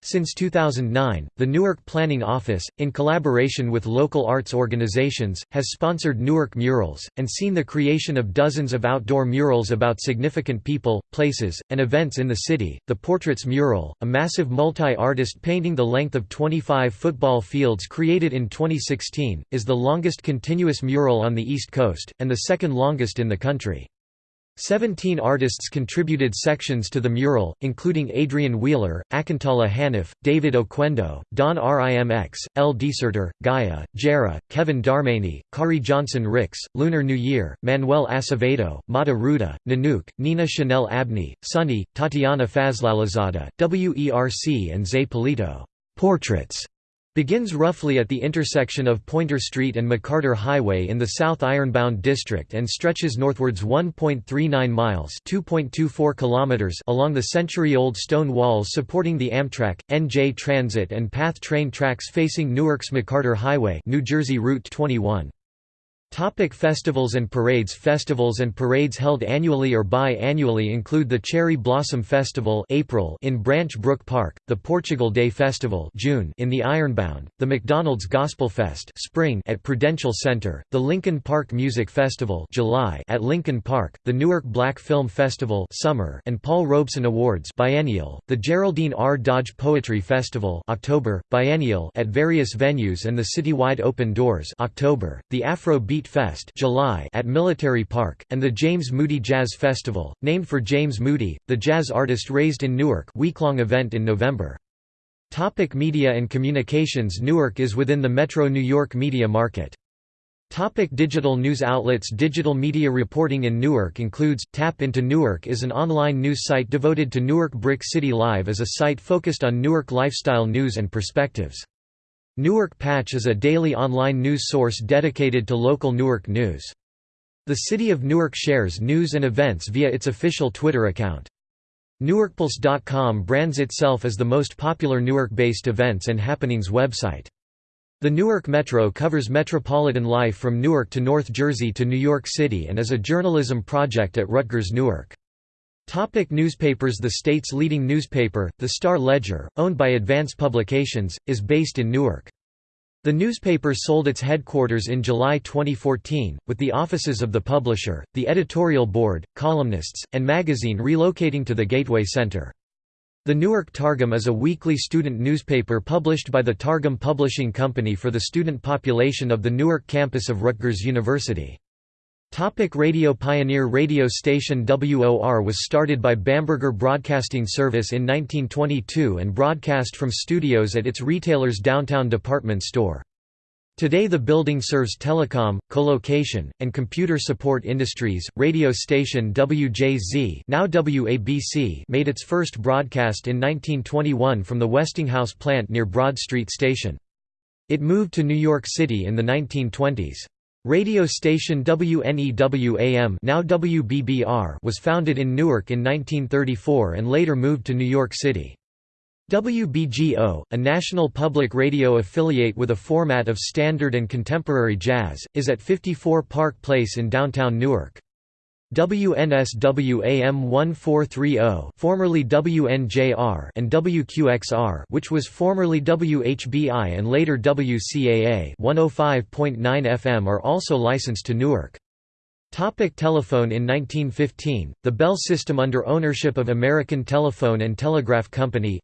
Since 2009, the Newark Planning Office, in collaboration with local arts organizations, has sponsored Newark Murals, and seen the creation of dozens of outdoor murals about significant people, places, and events in the city. The Portraits Mural, a massive multi artist painting the length of 25 football fields created in 2016, is the longest continuous mural on the East Coast, and the second longest in the country. Seventeen artists contributed sections to the mural, including Adrian Wheeler, Akintola Hanif, David Oquendo, Don Rimx, El Desertor, Gaia, Jera, Kevin Darmani, Kari Johnson Ricks, Lunar New Year, Manuel Acevedo, Mata Ruda, Nanook, Nina Chanel Abney, Sunny, Tatyana Fazlalizadeh, WERC and Zay Polito. Portraits begins roughly at the intersection of Pointer Street and McCarter Highway in the South Ironbound district and stretches northwards 1.39 miles (2.24 kilometers) along the century-old stone walls supporting the Amtrak, NJ Transit and PATH train tracks facing Newark's McCarter Highway, New Jersey Route 21. Topic festivals and parades Festivals and parades held annually or bi-annually include the Cherry Blossom Festival April in Branch Brook Park, the Portugal Day Festival June in the Ironbound, the McDonald's Gospel Fest Spring at Prudential Center, the Lincoln Park Music Festival July at Lincoln Park, the Newark Black Film Festival Summer and Paul Robeson Awards biennial, the Geraldine R. Dodge Poetry Festival October, biennial at various venues and the Citywide Open Doors October, the Afro Beat Fest July at Military Park, and the James Moody Jazz Festival, named for James Moody, the jazz artist raised in Newark week-long event in November. Topic media and communications Newark is within the Metro New York media market. Topic digital news outlets Digital media reporting in Newark includes, Tap into Newark is an online news site devoted to Newark Brick City Live as a site focused on Newark lifestyle news and perspectives. Newark Patch is a daily online news source dedicated to local Newark news. The City of Newark shares news and events via its official Twitter account. NewarkPulse.com brands itself as the most popular Newark-based events and happenings website. The Newark Metro covers metropolitan life from Newark to North Jersey to New York City and is a journalism project at Rutgers Newark. Topic newspapers The state's leading newspaper, the Star-Ledger, owned by Advance Publications, is based in Newark. The newspaper sold its headquarters in July 2014, with the offices of the publisher, the editorial board, columnists, and magazine relocating to the Gateway Center. The Newark Targum is a weekly student newspaper published by the Targum Publishing Company for the student population of the Newark campus of Rutgers University. Topic radio Pioneer radio station WOR was started by Bamberger Broadcasting Service in 1922 and broadcast from studios at its retailer's downtown department store. Today the building serves telecom, colocation, and computer support industries. Radio station WJZ, now WABC, made its first broadcast in 1921 from the Westinghouse plant near Broad Street Station. It moved to New York City in the 1920s. Radio station WNEW-AM now WBBR was founded in Newark in 1934 and later moved to New York City. WBGO, a national public radio affiliate with a format of standard and contemporary jazz, is at 54 Park Place in downtown Newark. WNSW-AM 1430 formerly WNJR and WQXR which was formerly WHBI and later WCAA 105.9 FM are also licensed to Newark. Topic telephone In 1915, the Bell system under ownership of American Telephone and Telegraph Company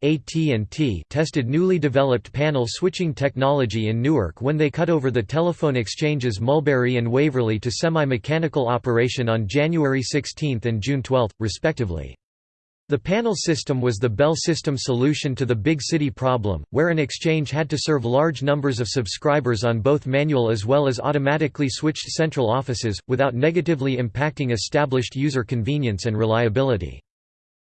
tested newly developed panel switching technology in Newark when they cut over the telephone exchanges Mulberry and Waverly to semi-mechanical operation on January 16 and June 12, respectively. The panel system was the Bell system solution to the big city problem, where an exchange had to serve large numbers of subscribers on both manual as well as automatically switched central offices, without negatively impacting established user convenience and reliability.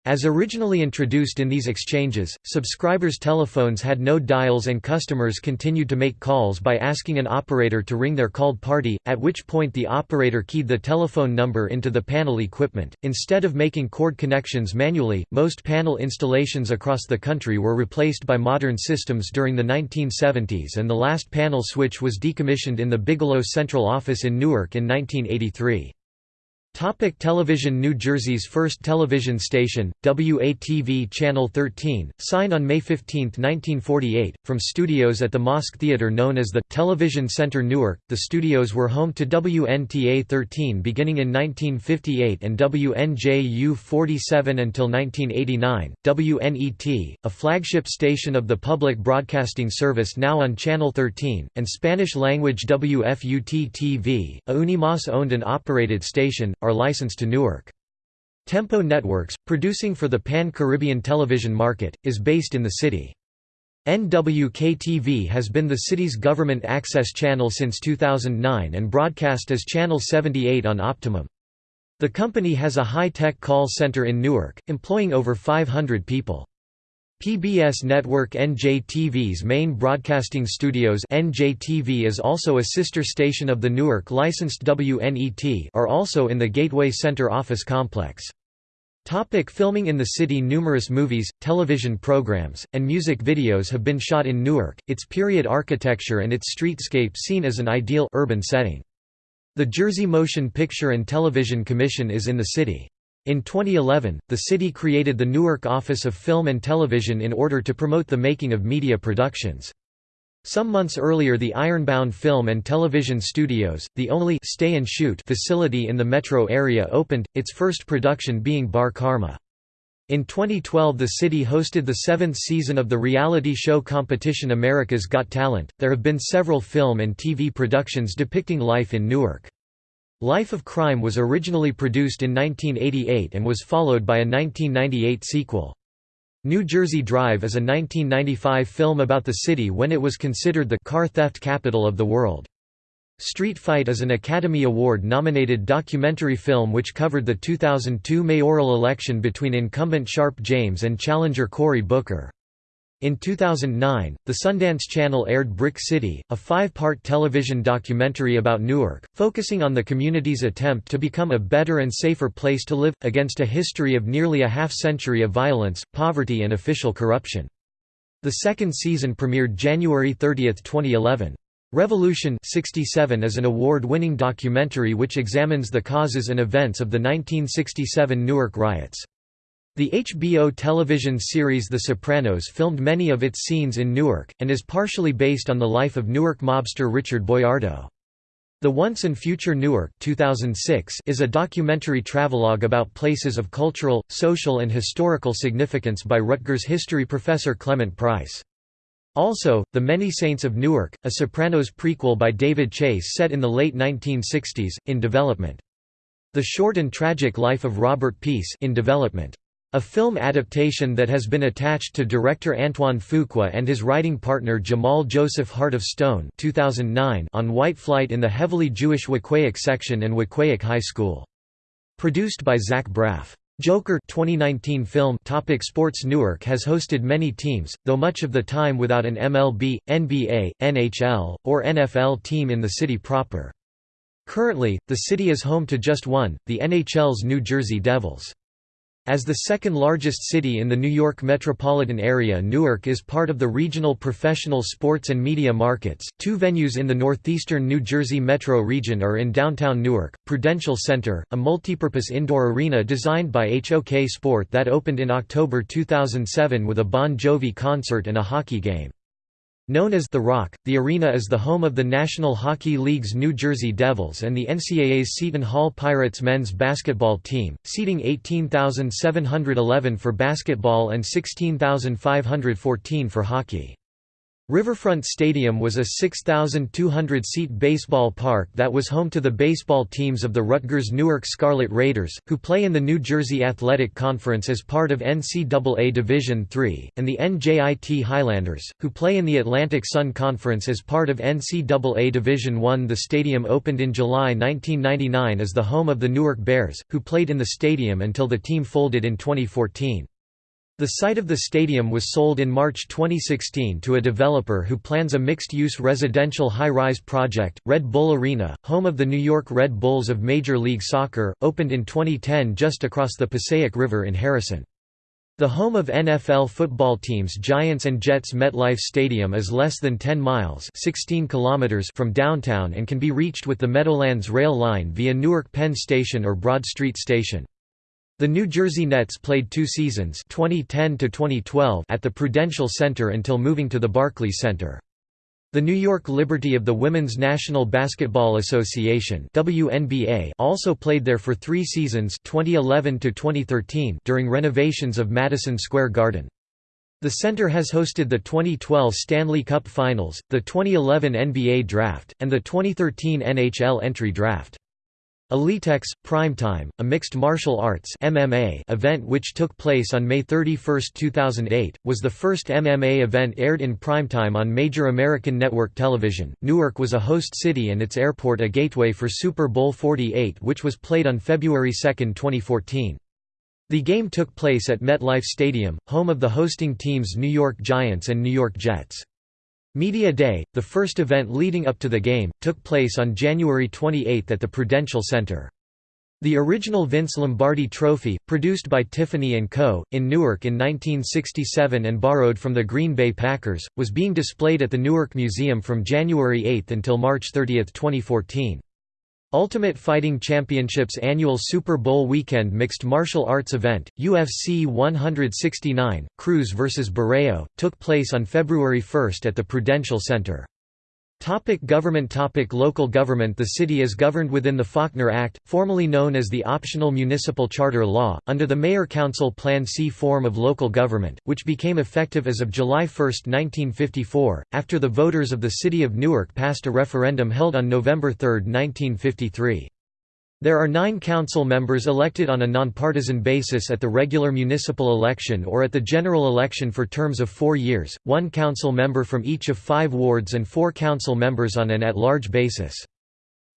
As originally introduced in these exchanges, subscribers' telephones had no dials and customers continued to make calls by asking an operator to ring their called party, at which point the operator keyed the telephone number into the panel equipment. Instead of making cord connections manually, most panel installations across the country were replaced by modern systems during the 1970s and the last panel switch was decommissioned in the Bigelow Central Office in Newark in 1983. Topic television New Jersey's first television station, WATV Channel 13, signed on May 15, 1948, from studios at the Mosque Theater known as the Television Center Newark. The studios were home to WNTA 13 beginning in 1958 and WNJU 47 until 1989. WNET, a flagship station of the Public Broadcasting Service now on Channel 13, and Spanish-language WFUT TV, a Unimas owned and operated station, are licensed to Newark. Tempo Networks, producing for the Pan-Caribbean television market, is based in the city. NWK-TV has been the city's government access channel since 2009 and broadcast as Channel 78 on Optimum. The company has a high-tech call center in Newark, employing over 500 people. PBS network NJTV's main broadcasting studios NJTV is also a sister station of the Newark licensed WNET are also in the Gateway Center office complex. Topic filming in the city Numerous movies, television programs, and music videos have been shot in Newark, its period architecture and its streetscape seen as an ideal urban setting. The Jersey Motion Picture and Television Commission is in the city. In 2011, the city created the Newark Office of Film and Television in order to promote the making of media productions. Some months earlier the Ironbound Film and Television Studios, the only stay and shoot facility in the metro area opened, its first production being Bar Karma. In 2012 the city hosted the seventh season of the reality show competition America's Got Talent. There have been several film and TV productions depicting life in Newark. Life of Crime was originally produced in 1988 and was followed by a 1998 sequel. New Jersey Drive is a 1995 film about the city when it was considered the car theft capital of the world. Street Fight is an Academy Award-nominated documentary film which covered the 2002 mayoral election between incumbent Sharpe James and challenger Cory Booker. In 2009, the Sundance Channel aired Brick City, a five-part television documentary about Newark, focusing on the community's attempt to become a better and safer place to live, against a history of nearly a half-century of violence, poverty and official corruption. The second season premiered January 30, 2011. Revolution 67 is an award-winning documentary which examines the causes and events of the 1967 Newark riots. The HBO television series The Sopranos filmed many of its scenes in Newark, and is partially based on the life of Newark mobster Richard Boiardo. The Once and Future Newark 2006 is a documentary travelogue about places of cultural, social and historical significance by Rutgers history professor Clement Price. Also, The Many Saints of Newark, a Sopranos prequel by David Chase set in the late 1960s, in development. The Short and Tragic Life of Robert Peace in development. A film adaptation that has been attached to director Antoine Fuqua and his writing partner Jamal Joseph Heart of Stone 2009 on White Flight in the heavily Jewish Weequahic section and Weequahic High School. Produced by Zach Braff. Joker 2019 film Topic Sports Newark has hosted many teams, though much of the time without an MLB, NBA, NHL, or NFL team in the city proper. Currently, the city is home to just one, the NHL's New Jersey Devils. As the second largest city in the New York metropolitan area Newark is part of the regional professional sports and media markets. Two venues in the northeastern New Jersey metro region are in downtown Newark, Prudential Center, a multipurpose indoor arena designed by HOK Sport that opened in October 2007 with a Bon Jovi concert and a hockey game. Known as The Rock, the arena is the home of the National Hockey League's New Jersey Devils and the NCAA's Seton Hall Pirates men's basketball team, seating 18,711 for basketball and 16,514 for hockey. Riverfront Stadium was a 6,200-seat baseball park that was home to the baseball teams of the Rutgers Newark Scarlet Raiders, who play in the New Jersey Athletic Conference as part of NCAA Division III, and the NJIT Highlanders, who play in the Atlantic Sun Conference as part of NCAA Division I. The stadium opened in July 1999 as the home of the Newark Bears, who played in the stadium until the team folded in 2014. The site of the stadium was sold in March 2016 to a developer who plans a mixed-use residential high-rise project. Red Bull Arena, home of the New York Red Bulls of Major League Soccer, opened in 2010 just across the Passaic River in Harrison. The home of NFL football teams Giants and Jets MetLife Stadium is less than 10 miles 16 kilometers from downtown and can be reached with the Meadowlands Rail Line via Newark Penn Station or Broad Street Station. The New Jersey Nets played two seasons 2010 at the Prudential Center until moving to the Barclays Center. The New York Liberty of the Women's National Basketball Association WNBA also played there for three seasons 2011 during renovations of Madison Square Garden. The center has hosted the 2012 Stanley Cup Finals, the 2011 NBA Draft, and the 2013 NHL Entry Draft. Elitex Primetime, a mixed martial arts MMA event which took place on May 31, 2008, was the first MMA event aired in primetime on major American network television. Newark was a host city and its airport a gateway for Super Bowl 48 which was played on February 2, 2014. The game took place at MetLife Stadium, home of the hosting teams New York Giants and New York Jets. Media Day, the first event leading up to the game, took place on January 28 at the Prudential Center. The original Vince Lombardi Trophy, produced by Tiffany & Co., in Newark in 1967 and borrowed from the Green Bay Packers, was being displayed at the Newark Museum from January 8 until March 30, 2014. Ultimate Fighting Championships annual Super Bowl weekend mixed martial arts event, UFC 169, Cruz vs. Barão, took place on February 1 at the Prudential Center. Topic government Topic Local government The city is governed within the Faulkner Act, formerly known as the Optional Municipal Charter Law, under the Mayor-Council Plan C form of local government, which became effective as of July 1, 1954, after the voters of the city of Newark passed a referendum held on November 3, 1953. There are nine council members elected on a nonpartisan basis at the regular municipal election or at the general election for terms of four years, one council member from each of five wards and four council members on an at-large basis.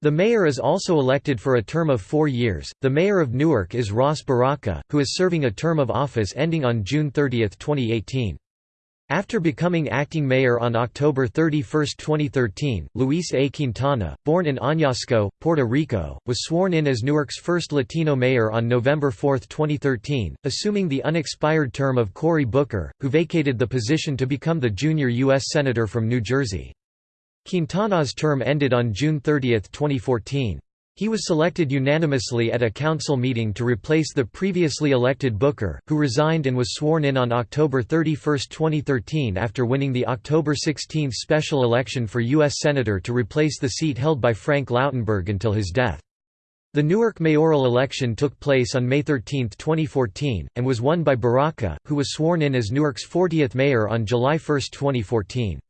The mayor is also elected for a term of four years. The mayor of Newark is Ras Baraka, who is serving a term of office ending on June 30, 2018. After becoming acting mayor on October 31, 2013, Luis A. Quintana, born in Añasco, Puerto Rico, was sworn in as Newark's first Latino mayor on November 4, 2013, assuming the unexpired term of Cory Booker, who vacated the position to become the junior U.S. Senator from New Jersey. Quintana's term ended on June 30, 2014. He was selected unanimously at a council meeting to replace the previously elected Booker, who resigned and was sworn in on October 31, 2013 after winning the October 16 special election for U.S. Senator to replace the seat held by Frank Lautenberg until his death. The Newark mayoral election took place on May 13, 2014, and was won by Baraka, who was sworn in as Newark's 40th mayor on July 1, 2014.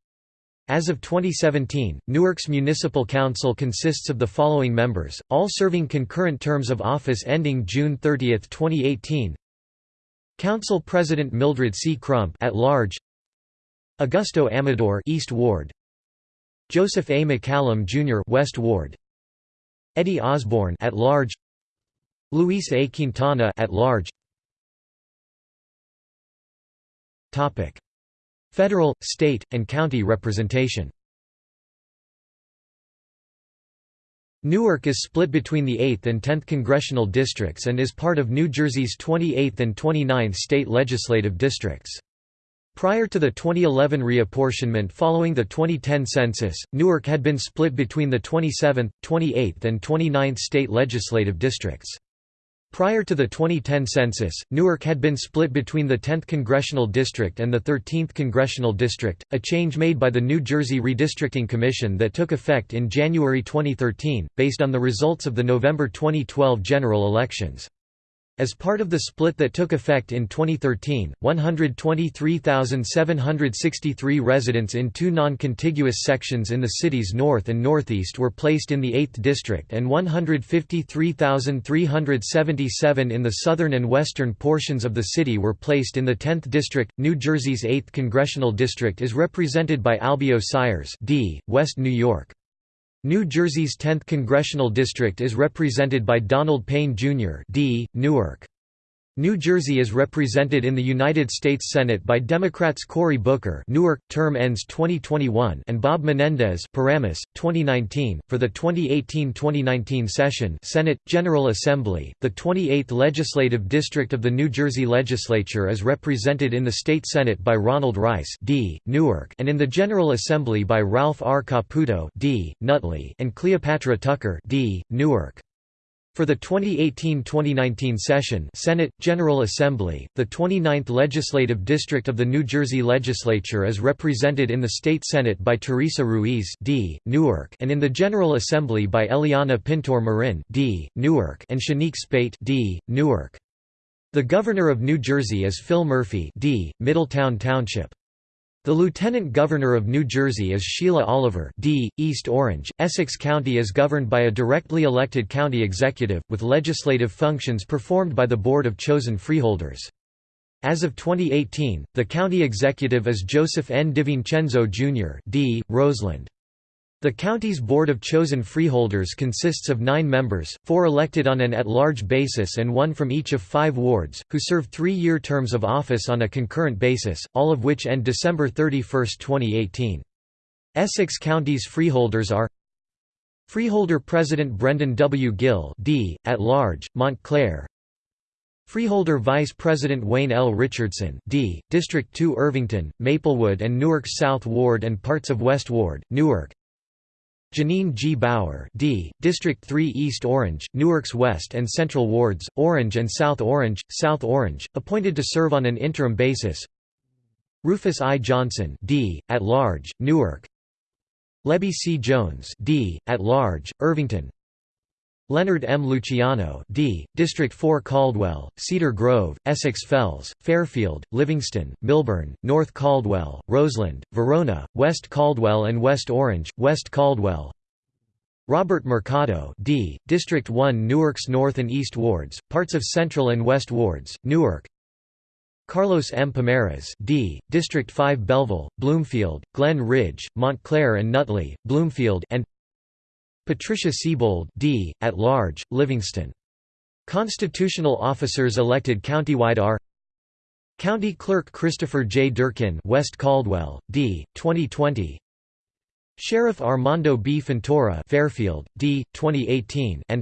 As of 2017, Newark's Municipal Council consists of the following members, all serving concurrent terms of office ending June 30, 2018. Council President Mildred C. Crump at large. Augusto Amador East Ward. Joseph A. McCallum Jr. West Ward. Eddie Osborne at large. Luis A. Quintana at large. Topic Federal, state, and county representation Newark is split between the 8th and 10th congressional districts and is part of New Jersey's 28th and 29th state legislative districts. Prior to the 2011 reapportionment following the 2010 census, Newark had been split between the 27th, 28th and 29th state legislative districts. Prior to the 2010 census, Newark had been split between the 10th Congressional District and the 13th Congressional District, a change made by the New Jersey Redistricting Commission that took effect in January 2013, based on the results of the November 2012 general elections. As part of the split that took effect in 2013, 123,763 residents in two non-contiguous sections in the city's north and northeast were placed in the 8th district and 153,377 in the southern and western portions of the city were placed in the 10th district. New Jersey's 8th congressional district is represented by Albio Sires, D, West New York. New Jersey's 10th congressional district is represented by Donald Payne Jr. D. Newark. New Jersey is represented in the United States Senate by Democrats Cory Booker Newark, term ends 2021 and Bob Menendez Paramus, 2019. For the 2018-2019 session Senate, General Assembly, the 28th Legislative District of the New Jersey Legislature is represented in the State Senate by Ronald Rice D. Newark and in the General Assembly by Ralph R. Caputo D. Nutley and Cleopatra Tucker D. Newark. For the 2018–2019 session Senate, General Assembly, the 29th Legislative District of the New Jersey Legislature is represented in the State Senate by Teresa Ruiz D. Newark and in the General Assembly by Eliana Pintor Marin D. Newark and Shanique Speight D. Newark. The Governor of New Jersey is Phil Murphy D. Middletown Township. The Lieutenant Governor of New Jersey is Sheila Oliver D. East Orange. Essex County is governed by a directly elected county executive, with legislative functions performed by the Board of Chosen Freeholders. As of 2018, the county executive is Joseph N. DiVincenzo Jr. D. Roseland. The county's Board of Chosen Freeholders consists of nine members, four elected on an at-large basis and one from each of five wards, who serve three-year terms of office on a concurrent basis, all of which end December 31, 2018. Essex County's freeholders are Freeholder President Brendan W. Gill D, at large, Montclair Freeholder Vice President Wayne L. Richardson D, District 2 Irvington, Maplewood and Newark's South Ward and parts of West Ward, Newark Janine G. Bauer D, District 3 East Orange, Newark's West and Central Wards, Orange and South Orange, South Orange, appointed to serve on an interim basis Rufus I. Johnson D, at large, Newark Lebby C. Jones D, at large, Irvington Leonard M. Luciano D., District 4 Caldwell, Cedar Grove, Essex Fells, Fairfield, Livingston, Millburn, North Caldwell, Roseland, Verona, West Caldwell and West Orange, West Caldwell Robert Mercado D., District 1 Newark's North and East Wards, parts of Central and West Wards, Newark Carlos M. Pomares D., District 5 Belleville, Bloomfield, Glen Ridge, Montclair and Nutley, Bloomfield and Patricia Sebold D., at large, Livingston. Constitutional officers elected countywide are County Clerk Christopher J. Durkin West Caldwell, D., 2020 Sheriff Armando B. Fontoura Fairfield, D., 2018 and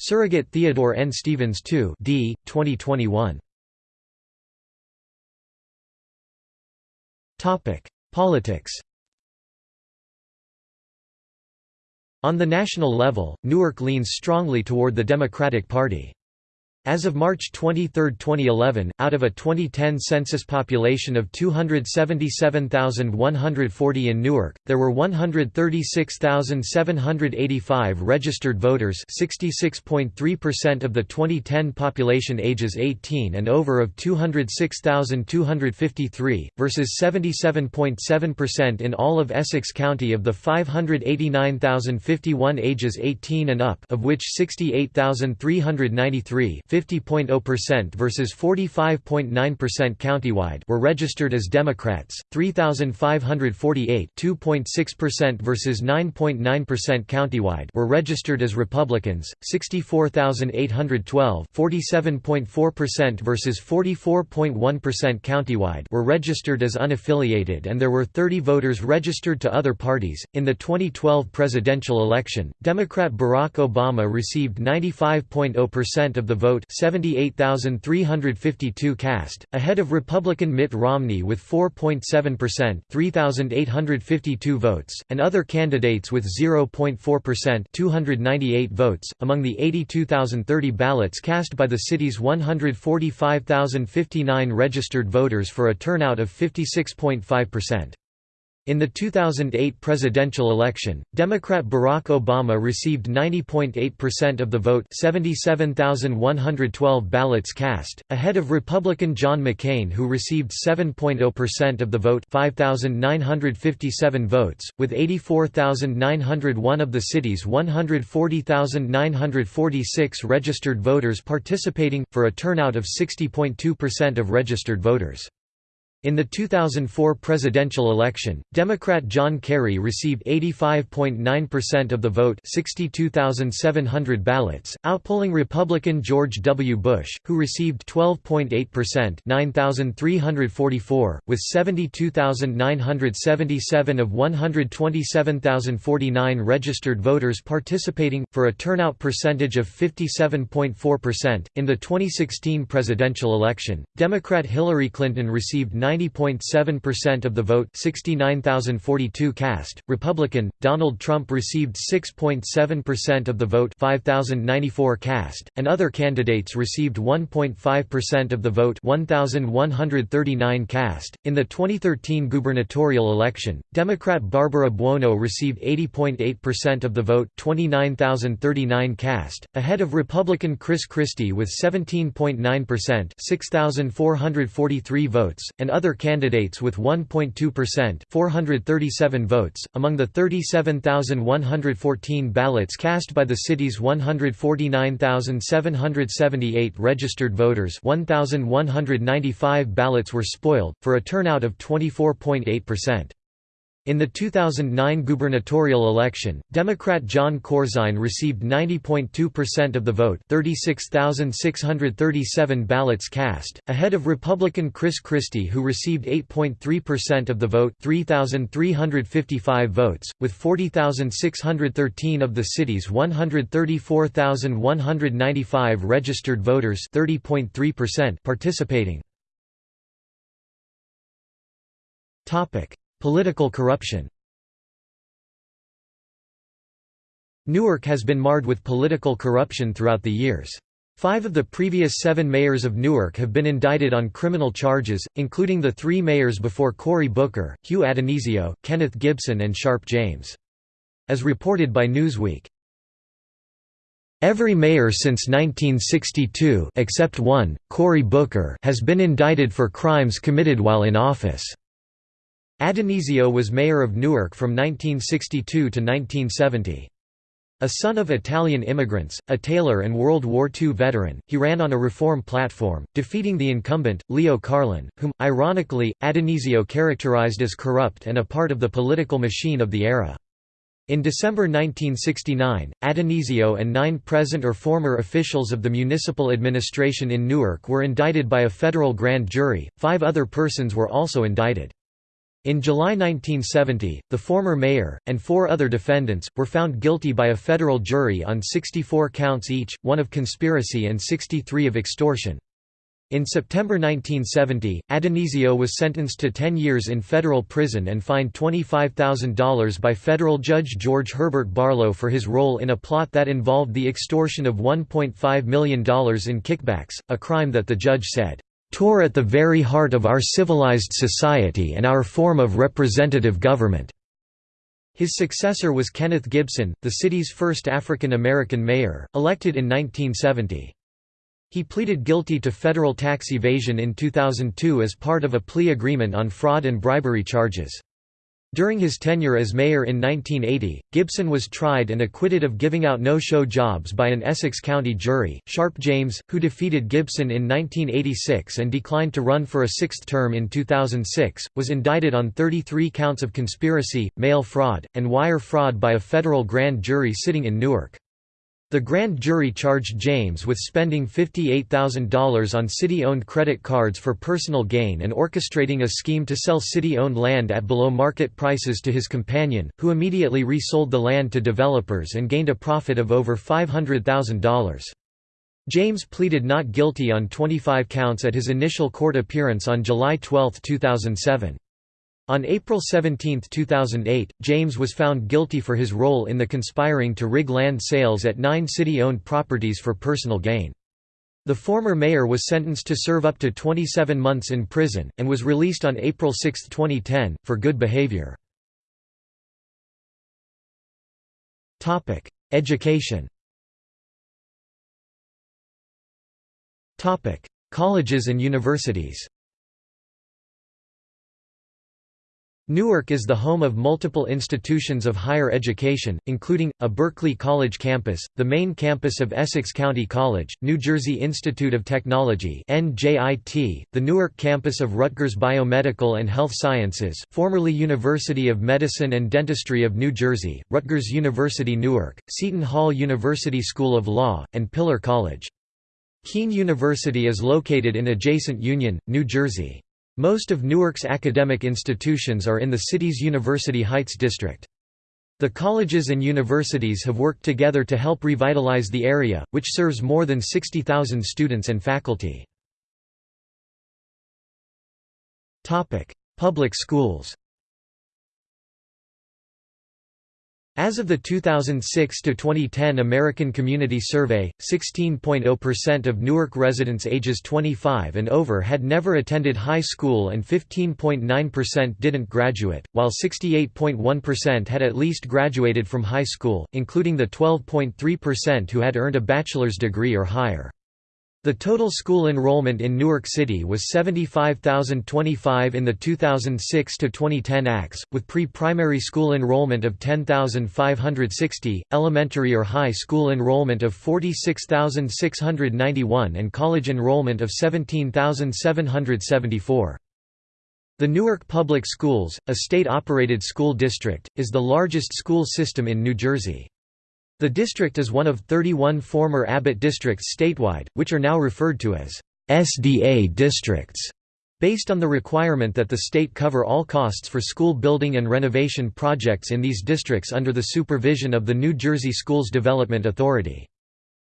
Surrogate Theodore N. Stevens II D., 2021 Politics On the national level, Newark leans strongly toward the Democratic Party. As of March 23, 2011, out of a 2010 census population of 277,140 in Newark, there were 136,785 registered voters 66.3% of the 2010 population ages 18 and over of 206,253, versus 77.7% in all of Essex County of the 589,051 ages 18 and up of which 68,393 50.0% versus 45.9% countywide were registered as Democrats, 3,548 2.6% versus 9.9% countywide were registered as Republicans, 64,812 47.4% versus 44.1% countywide were registered as unaffiliated and there were 30 voters registered to other parties. In the 2012 presidential election, Democrat Barack Obama received 95.0% of the vote 78,352 cast, ahead of Republican Mitt Romney with 4.7% 3,852 votes, and other candidates with 0.4% 298 votes. Among the 82,030 ballots cast by the city's 145,059 registered voters for a turnout of 56.5%. In the 2008 presidential election, Democrat Barack Obama received 90.8% of the vote 77,112 ballots cast, ahead of Republican John McCain who received 7.0% of the vote 5,957 votes, with 84,901 of the city's 140,946 registered voters participating, for a turnout of 60.2% of registered voters. In the 2004 presidential election, Democrat John Kerry received 85.9% of the vote 62,700 ballots, outpolling Republican George W. Bush, who received 12.8% 9,344, with 72,977 of 127,049 registered voters participating, for a turnout percentage of 57.4%. In the 2016 presidential election, Democrat Hillary Clinton received 90.7% of the vote 69,042 cast. Republican, Donald Trump received 6.7% of the vote 5,094 cast, and other candidates received 1.5% of the vote 1,139 cast. In the 2013 gubernatorial election, Democrat Barbara Buono received 80.8% of the vote 29,039 cast, ahead of Republican Chris Christie with 17.9% 6,443 votes, and other candidates with 1.2% 437 votes. Among the 37,114 ballots cast by the city's 149,778 registered voters 1,195 ballots were spoiled, for a turnout of 24.8%. In the 2009 gubernatorial election, Democrat Jon Corzine received 90.2% of the vote 36,637 ballots cast, ahead of Republican Chris Christie who received 8.3% of the vote 3,355 votes, with 40,613 of the city's 134,195 registered voters participating. Political corruption Newark has been marred with political corruption throughout the years. Five of the previous seven mayors of Newark have been indicted on criminal charges, including the three mayors before Cory Booker, Hugh Addonizio, Kenneth Gibson and Sharpe James. As reported by Newsweek. Every mayor since 1962 except one, Cory Booker has been indicted for crimes committed while in office. Addonizio was mayor of Newark from 1962 to 1970. A son of Italian immigrants, a tailor and World War II veteran, he ran on a reform platform, defeating the incumbent, Leo Carlin, whom, ironically, Addonizio characterized as corrupt and a part of the political machine of the era. In December 1969, Addonizio and nine present or former officials of the municipal administration in Newark were indicted by a federal grand jury, five other persons were also indicted. In July 1970, the former mayor, and four other defendants, were found guilty by a federal jury on 64 counts each, one of conspiracy and 63 of extortion. In September 1970, Addonizio was sentenced to 10 years in federal prison and fined $25,000 by federal judge George Herbert Barlow for his role in a plot that involved the extortion of $1.5 million in kickbacks, a crime that the judge said, tore at the very heart of our civilized society and our form of representative government." His successor was Kenneth Gibson, the city's first African American mayor, elected in 1970. He pleaded guilty to federal tax evasion in 2002 as part of a plea agreement on fraud and bribery charges. During his tenure as mayor in 1980, Gibson was tried and acquitted of giving out no-show jobs by an Essex County jury. Sharpe James, who defeated Gibson in 1986 and declined to run for a sixth term in 2006, was indicted on 33 counts of conspiracy, mail fraud, and wire fraud by a federal grand jury sitting in Newark. The grand jury charged James with spending $58,000 on city-owned credit cards for personal gain and orchestrating a scheme to sell city-owned land at below-market prices to his companion, who immediately resold the land to developers and gained a profit of over $500,000. James pleaded not guilty on 25 counts at his initial court appearance on July 12, 2007. On April 17, 2008, James was found guilty for his role in the conspiring to rig land sales at nine city-owned properties for personal gain. The former mayor was sentenced to serve up to 27 months in prison, and was released on April 6, 2010, for good behavior. Education Colleges and universities Newark is the home of multiple institutions of higher education, including, a Berkeley College campus, the main campus of Essex County College, New Jersey Institute of Technology the Newark campus of Rutgers Biomedical and Health Sciences formerly University of Medicine and Dentistry of New Jersey, Rutgers University Newark, Seton Hall University School of Law, and Pillar College. Kean University is located in adjacent Union, New Jersey. Most of Newark's academic institutions are in the city's University Heights district. The colleges and universities have worked together to help revitalize the area, which serves more than 60,000 students and faculty. Public schools As of the 2006–2010 American Community Survey, 16.0% of Newark residents ages 25 and over had never attended high school and 15.9% didn't graduate, while 68.1% had at least graduated from high school, including the 12.3% who had earned a bachelor's degree or higher. The total school enrollment in Newark City was 75,025 in the 2006–2010 acts, with pre-primary school enrollment of 10,560, elementary or high school enrollment of 46,691 and college enrollment of 17,774. The Newark Public Schools, a state-operated school district, is the largest school system in New Jersey. The district is one of 31 former Abbott districts statewide, which are now referred to as SDA districts, based on the requirement that the state cover all costs for school building and renovation projects in these districts under the supervision of the New Jersey Schools Development Authority.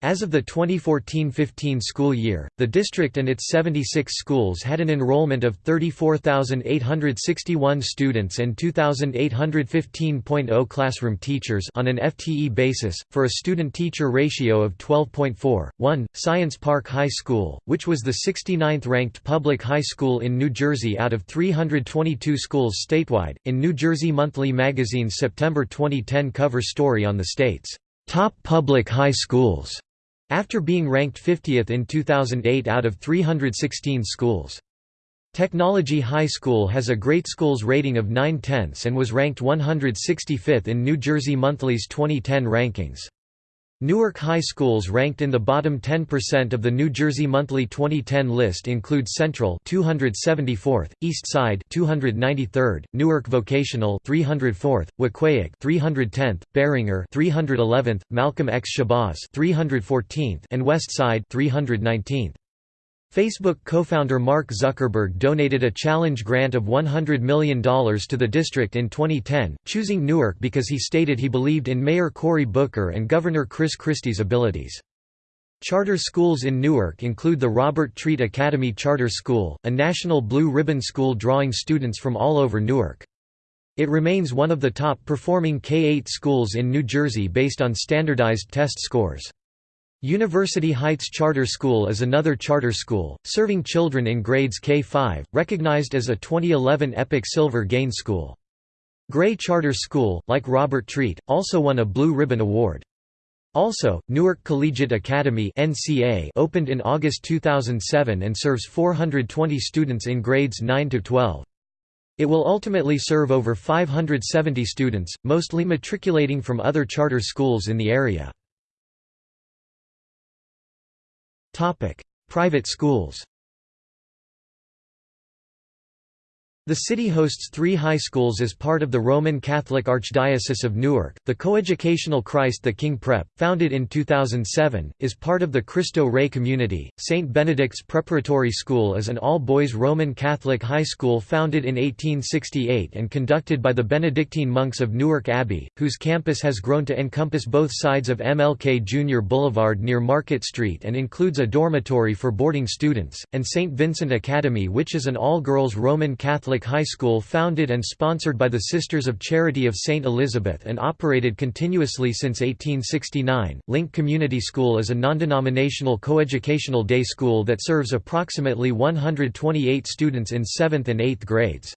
As of the 2014–15 school year, the district and its 76 schools had an enrollment of 34,861 students and 2,815.0 classroom teachers on an FTE basis, for a student-teacher ratio of 12.4. Science Park High School, which was the 69th ranked public high school in New Jersey out of 322 schools statewide, in New Jersey Monthly Magazine's September 2010 cover story on the state's top public high schools after being ranked 50th in 2008 out of 316 schools. Technology High School has a Great Schools rating of 9 tenths and was ranked 165th in New Jersey Monthly's 2010 rankings. Newark high schools ranked in the bottom 10% of the New Jersey Monthly 2010 list include Central 274th, East Side 293rd, Newark Vocational 304th, Weequahic 310th, Barringer 311th, Malcolm X Shabazz 314th, and West Side 319th. Facebook co-founder Mark Zuckerberg donated a challenge grant of $100 million to the district in 2010, choosing Newark because he stated he believed in Mayor Cory Booker and Governor Chris Christie's abilities. Charter schools in Newark include the Robert Treat Academy Charter School, a national blue ribbon school drawing students from all over Newark. It remains one of the top-performing K-8 schools in New Jersey based on standardized test scores. University Heights Charter School is another charter school, serving children in grades K-5, recognized as a 2011 EPIC Silver Gain School. Gray Charter School, like Robert Treat, also won a Blue Ribbon Award. Also, Newark Collegiate Academy NCA opened in August 2007 and serves 420 students in grades 9 to 12. It will ultimately serve over 570 students, mostly matriculating from other charter schools in the area. Private schools The city hosts three high schools as part of the Roman Catholic Archdiocese of Newark. The coeducational Christ the King Prep, founded in 2007, is part of the Cristo Rey community. St. Benedict's Preparatory School is an all boys Roman Catholic high school founded in 1868 and conducted by the Benedictine monks of Newark Abbey, whose campus has grown to encompass both sides of MLK Jr. Boulevard near Market Street and includes a dormitory for boarding students, and St. Vincent Academy, which is an all girls Roman Catholic Catholic high school founded and sponsored by the Sisters of Charity of St. Elizabeth and operated continuously since 1869. Link Community School is a non-denominational coeducational day school that serves approximately 128 students in 7th and 8th grades.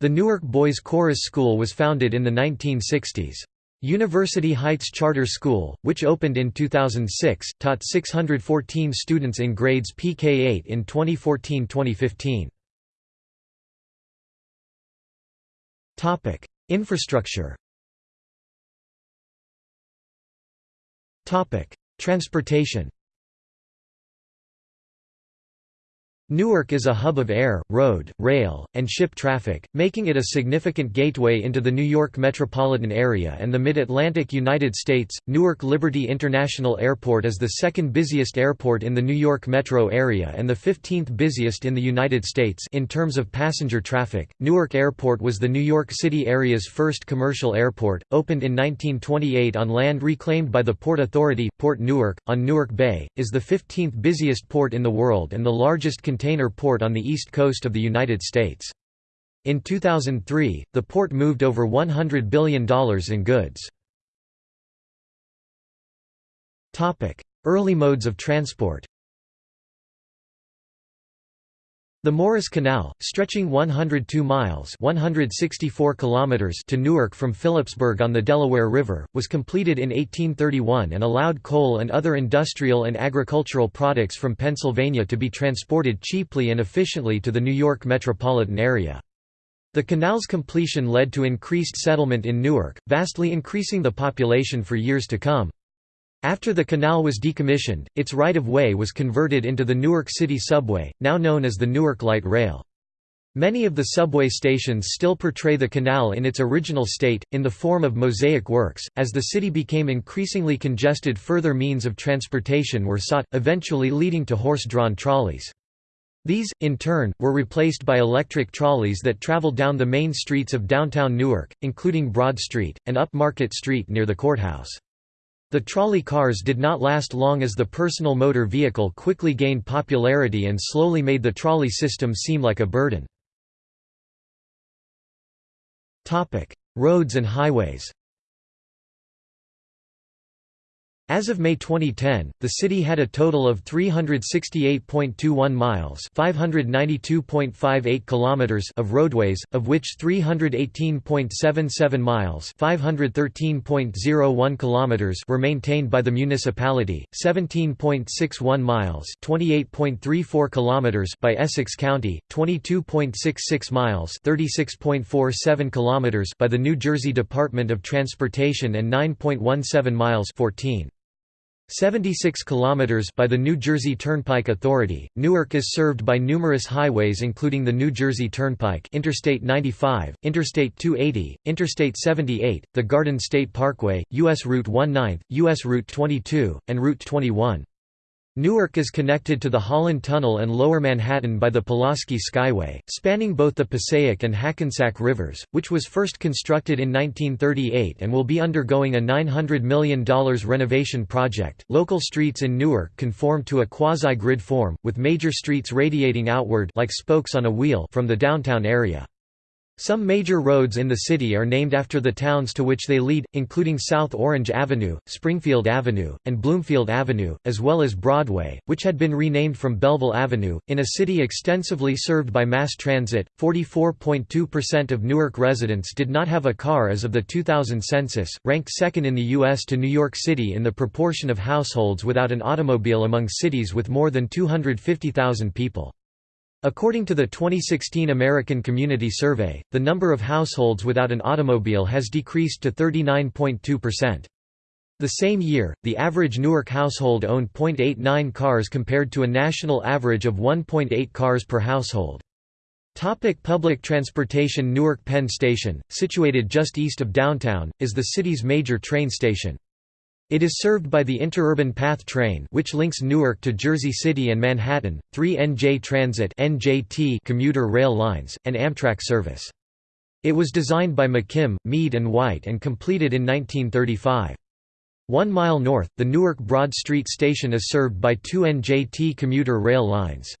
The Newark Boys Chorus School was founded in the 1960s. University Heights Charter School, which opened in 2006, taught 614 students in grades PK8 in 2014-2015. Infrastructure. Topic: Transportation. Newark is a hub of air, road, rail, and ship traffic, making it a significant gateway into the New York metropolitan area and the mid-Atlantic United States. Newark Liberty International Airport is the second busiest airport in the New York metro area and the 15th busiest in the United States in terms of passenger traffic. Newark Airport was the New York City area's first commercial airport, opened in 1928 on land reclaimed by the Port Authority. Port Newark, on Newark Bay, is the 15th busiest port in the world and the largest container port on the east coast of the United States. In 2003, the port moved over $100 billion in goods. Early modes of transport The Morris Canal, stretching 102 miles 164 kilometers to Newark from Phillipsburg on the Delaware River, was completed in 1831 and allowed coal and other industrial and agricultural products from Pennsylvania to be transported cheaply and efficiently to the New York metropolitan area. The canal's completion led to increased settlement in Newark, vastly increasing the population for years to come. After the canal was decommissioned, its right-of-way was converted into the Newark City Subway, now known as the Newark Light Rail. Many of the subway stations still portray the canal in its original state, in the form of mosaic works. As the city became increasingly congested, further means of transportation were sought, eventually leading to horse drawn trolleys. These, in turn, were replaced by electric trolleys that traveled down the main streets of downtown Newark, including Broad Street, and up Market Street near the courthouse. The trolley cars did not last long as the personal motor vehicle quickly gained popularity and slowly made the trolley system seem like a burden. Roads and highways As of May 2010, the city had a total of 368.21 miles (592.58 kilometers) of roadways, of which 318.77 miles (513.01 kilometers) were maintained by the municipality, 17.61 miles (28.34 kilometers) by Essex County, 22.66 miles (36.47 kilometers) by the New Jersey Department of Transportation and 9.17 miles 14 76 kilometers by the New Jersey Turnpike Authority. Newark is served by numerous highways including the New Jersey Turnpike, Interstate 95, Interstate 280, Interstate 78, the Garden State Parkway, US Route 19, US Route 22, and Route 21. Newark is connected to the Holland Tunnel and Lower Manhattan by the Pulaski Skyway, spanning both the Passaic and Hackensack rivers, which was first constructed in 1938 and will be undergoing a $900 million renovation project. Local streets in Newark conform to a quasi grid form, with major streets radiating outward like spokes on a wheel from the downtown area. Some major roads in the city are named after the towns to which they lead, including South Orange Avenue, Springfield Avenue, and Bloomfield Avenue, as well as Broadway, which had been renamed from Belleville Avenue. In a city extensively served by mass transit, 44.2% of Newark residents did not have a car as of the 2000 census, ranked second in the U.S. to New York City in the proportion of households without an automobile among cities with more than 250,000 people. According to the 2016 American Community Survey, the number of households without an automobile has decreased to 39.2%. The same year, the average Newark household owned 0.89 cars compared to a national average of 1.8 cars per household. Topic public transportation Newark Penn Station, situated just east of downtown, is the city's major train station. It is served by the Interurban Path train which links Newark to Jersey City and Manhattan, three NJ Transit NJT commuter rail lines, and Amtrak service. It was designed by McKim, Mead and White and completed in 1935. One mile north, the Newark Broad Street station is served by two NJT commuter rail lines.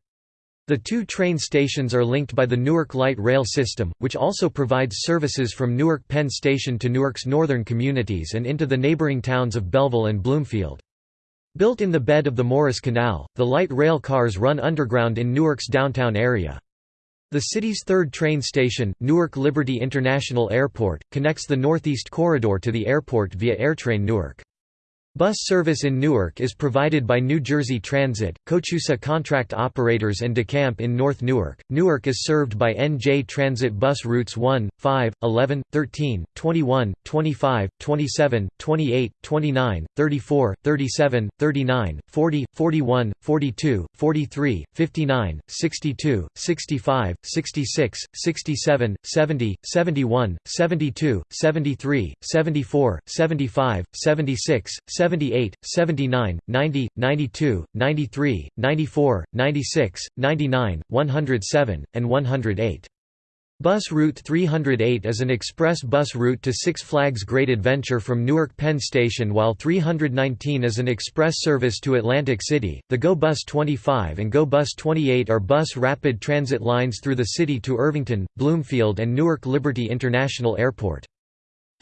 The two train stations are linked by the Newark Light Rail System, which also provides services from Newark Penn Station to Newark's northern communities and into the neighboring towns of Belleville and Bloomfield. Built in the bed of the Morris Canal, the light rail cars run underground in Newark's downtown area. The city's third train station, Newark Liberty International Airport, connects the Northeast Corridor to the airport via AirTrain Newark. Bus service in Newark is provided by New Jersey Transit, Coach USA Contract Operators and DeCamp in North Newark. Newark is served by NJ Transit bus routes 1, 5, 11, 13, 21, 25, 27, 28, 29, 34, 37, 39, 40, 41, 42, 43, 59, 62, 65, 66, 67, 70, 71, 72, 73, 74, 75, 76, 78, 79, 90, 92, 93, 94, 96, 99, 107, and 108. Bus Route 308 is an express bus route to Six Flags Great Adventure from Newark Penn Station while 319 is an express service to Atlantic City. The Go Bus 25 and Go Bus 28 are bus rapid transit lines through the city to Irvington, Bloomfield and Newark Liberty International Airport.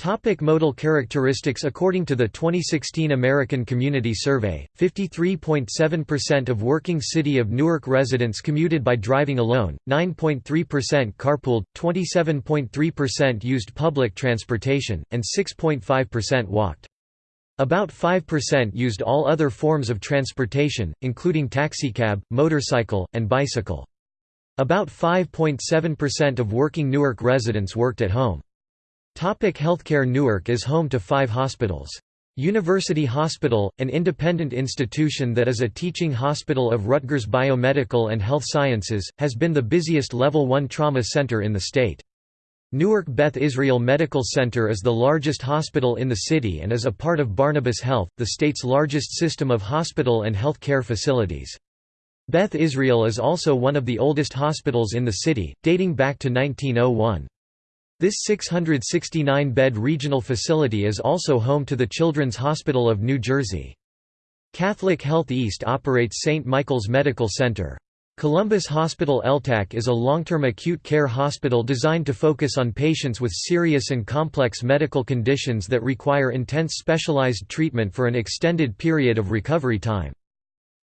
Topic modal characteristics According to the 2016 American Community Survey, 53.7% of working City of Newark residents commuted by driving alone, 9.3% carpooled, 27.3% used public transportation, and 6.5% walked. About 5% used all other forms of transportation, including taxicab, motorcycle, and bicycle. About 5.7% of working Newark residents worked at home. Topic healthcare Newark is home to five hospitals. University Hospital, an independent institution that is a teaching hospital of Rutgers Biomedical and Health Sciences, has been the busiest Level 1 trauma center in the state. Newark Beth Israel Medical Center is the largest hospital in the city and is a part of Barnabas Health, the state's largest system of hospital and health care facilities. Beth Israel is also one of the oldest hospitals in the city, dating back to 1901. This 669-bed regional facility is also home to the Children's Hospital of New Jersey. Catholic Health East operates St. Michael's Medical Center. Columbus Hospital LTAC is a long-term acute care hospital designed to focus on patients with serious and complex medical conditions that require intense specialized treatment for an extended period of recovery time.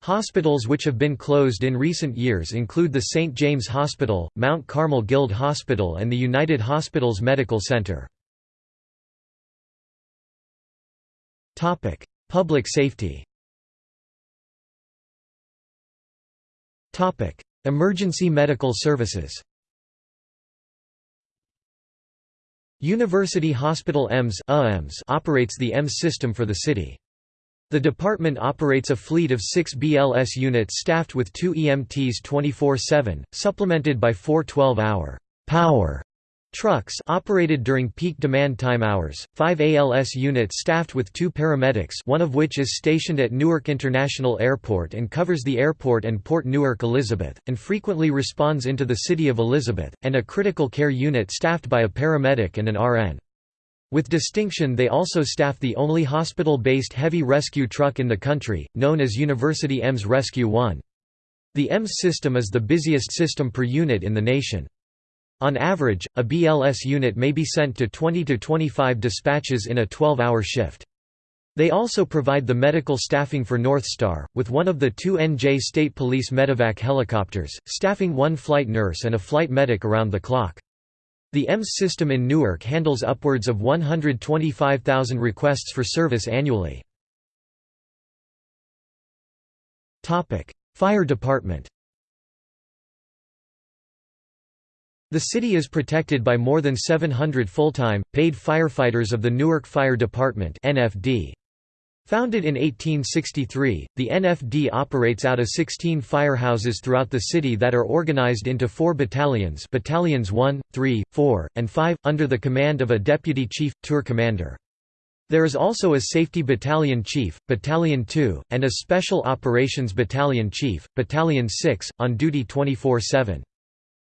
Hospitals which have been closed in recent years include the St. James Hospital, Mount Carmel Guild Hospital and the United Hospitals Medical Center. Public safety Emergency medical services University Hospital EMS operates the EMS system for the city. The department operates a fleet of six BLS units staffed with two EMTs 24-7, supplemented by four 12-hour power trucks operated during peak demand time hours, five ALS units staffed with two paramedics one of which is stationed at Newark International Airport and covers the airport and Port Newark Elizabeth, and frequently responds into the city of Elizabeth, and a critical care unit staffed by a paramedic and an RN. With distinction they also staff the only hospital-based heavy rescue truck in the country, known as University EMS Rescue 1. The EMS system is the busiest system per unit in the nation. On average, a BLS unit may be sent to 20 to 25 dispatches in a 12-hour shift. They also provide the medical staffing for North Star, with one of the two NJ State Police medevac helicopters, staffing one flight nurse and a flight medic around the clock. The EMS system in Newark handles upwards of 125,000 requests for service annually. Fire department The city is protected by more than 700 full-time, paid firefighters of the Newark Fire Department NFD. Founded in 1863, the NFD operates out of 16 firehouses throughout the city that are organized into four battalions battalions 1, 3, 4, and 5, under the command of a deputy chief, tour commander. There is also a Safety Battalion Chief, Battalion 2, and a Special Operations Battalion Chief, Battalion 6, on duty 24-7.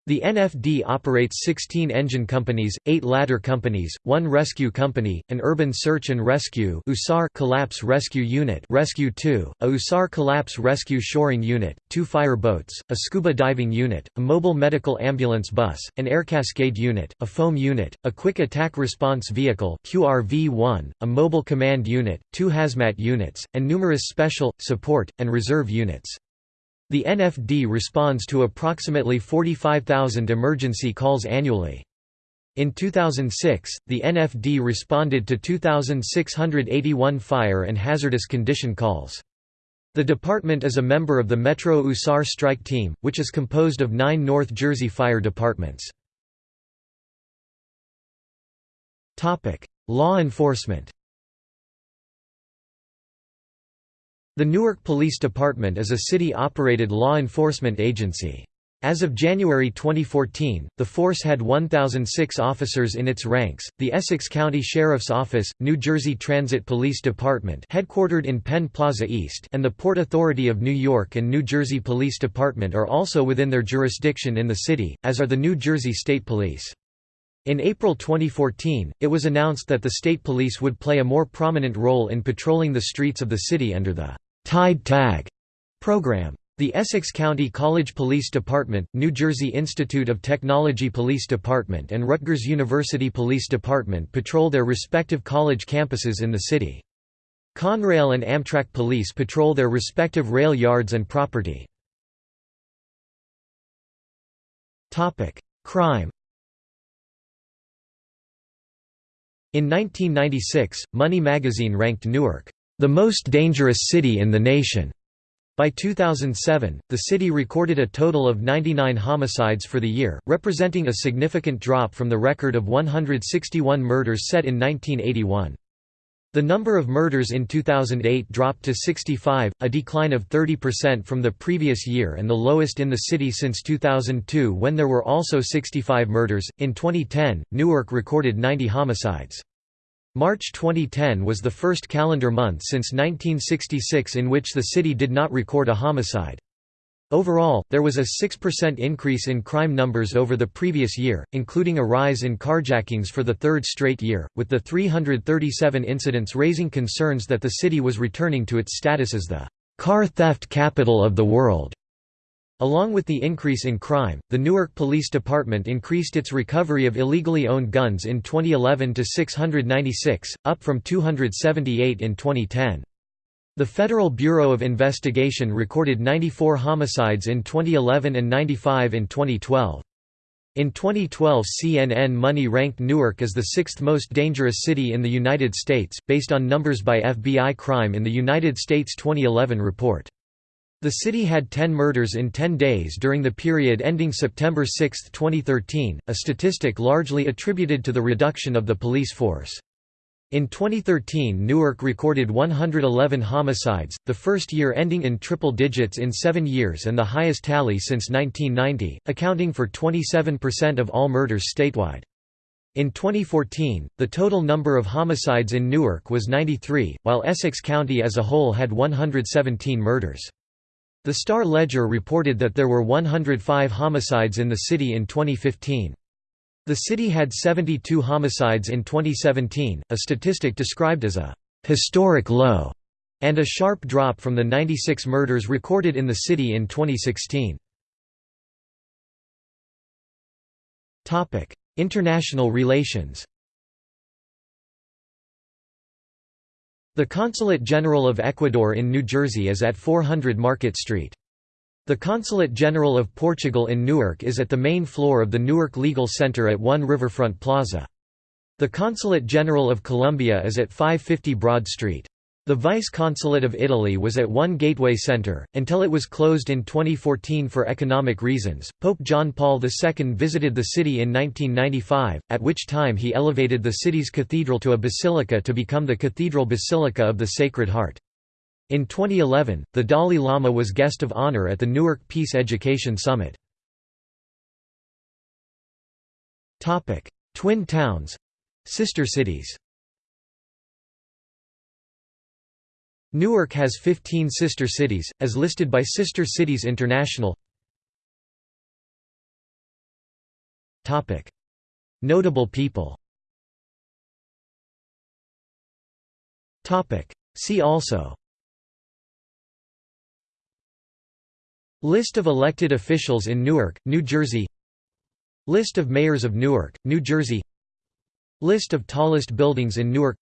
The NFD operates 16 engine companies, 8 ladder companies, 1 rescue company, an urban search and rescue USAR collapse rescue unit Rescue 2, a USAR collapse rescue shoring unit, 2 fire boats, a scuba diving unit, a mobile medical ambulance bus, an air cascade unit, a foam unit, a quick attack response vehicle QRV-1, a mobile command unit, 2 hazmat units, and numerous special, support, and reserve units. The NFD responds to approximately 45,000 emergency calls annually. In 2006, the NFD responded to 2,681 fire and hazardous condition calls. The department is a member of the Metro USAR Strike Team, which is composed of nine North Jersey fire departments. Law enforcement The Newark Police Department is a city-operated law enforcement agency. As of January 2014, the force had 1,006 officers in its ranks. The Essex County Sheriff's Office, New Jersey Transit Police Department, headquartered in Penn Plaza East, and the Port Authority of New York and New Jersey Police Department are also within their jurisdiction in the city, as are the New Jersey State Police. In April 2014, it was announced that the state police would play a more prominent role in patrolling the streets of the city under the Tide Tag program. The Essex County College Police Department, New Jersey Institute of Technology Police Department and Rutgers University Police Department patrol their respective college campuses in the city. Conrail and Amtrak Police patrol their respective rail yards and property. Crime In 1996, Money magazine ranked Newark the most dangerous city in the nation. By 2007, the city recorded a total of 99 homicides for the year, representing a significant drop from the record of 161 murders set in 1981. The number of murders in 2008 dropped to 65, a decline of 30% from the previous year and the lowest in the city since 2002 when there were also 65 murders. In 2010, Newark recorded 90 homicides. March 2010 was the first calendar month since 1966 in which the city did not record a homicide. Overall, there was a 6% increase in crime numbers over the previous year, including a rise in carjackings for the third straight year, with the 337 incidents raising concerns that the city was returning to its status as the car theft capital of the world. Along with the increase in crime, the Newark Police Department increased its recovery of illegally owned guns in 2011 to 696, up from 278 in 2010. The Federal Bureau of Investigation recorded 94 homicides in 2011 and 95 in 2012. In 2012 CNN Money ranked Newark as the sixth most dangerous city in the United States, based on numbers by FBI Crime in the United States 2011 report. The city had 10 murders in 10 days during the period ending September 6, 2013, a statistic largely attributed to the reduction of the police force. In 2013 Newark recorded 111 homicides, the first year ending in triple digits in seven years and the highest tally since 1990, accounting for 27% of all murders statewide. In 2014, the total number of homicides in Newark was 93, while Essex County as a whole had 117 murders. The Star-Ledger reported that there were 105 homicides in the city in 2015. The city had 72 homicides in 2017, a statistic described as a «historic low» and a sharp drop from the 96 murders recorded in the city in 2016. International relations The Consulate General of Ecuador in New Jersey is at 400 Market Street. The Consulate General of Portugal in Newark is at the main floor of the Newark Legal Center at 1 Riverfront Plaza. The Consulate General of Colombia is at 550 Broad Street. The Vice-Consulate of Italy was at 1 Gateway Center, until it was closed in 2014 for economic reasons. Pope John Paul II visited the city in 1995, at which time he elevated the city's cathedral to a basilica to become the Cathedral Basilica of the Sacred Heart. In 2011, the Dalai Lama was guest of honor at the Newark Peace Education Summit. Twin towns sister cities Newark has 15 sister cities, as listed by Sister Cities International. Notable people. See also. List of elected officials in Newark, New Jersey. List of mayors of Newark, New Jersey. List of tallest buildings in Newark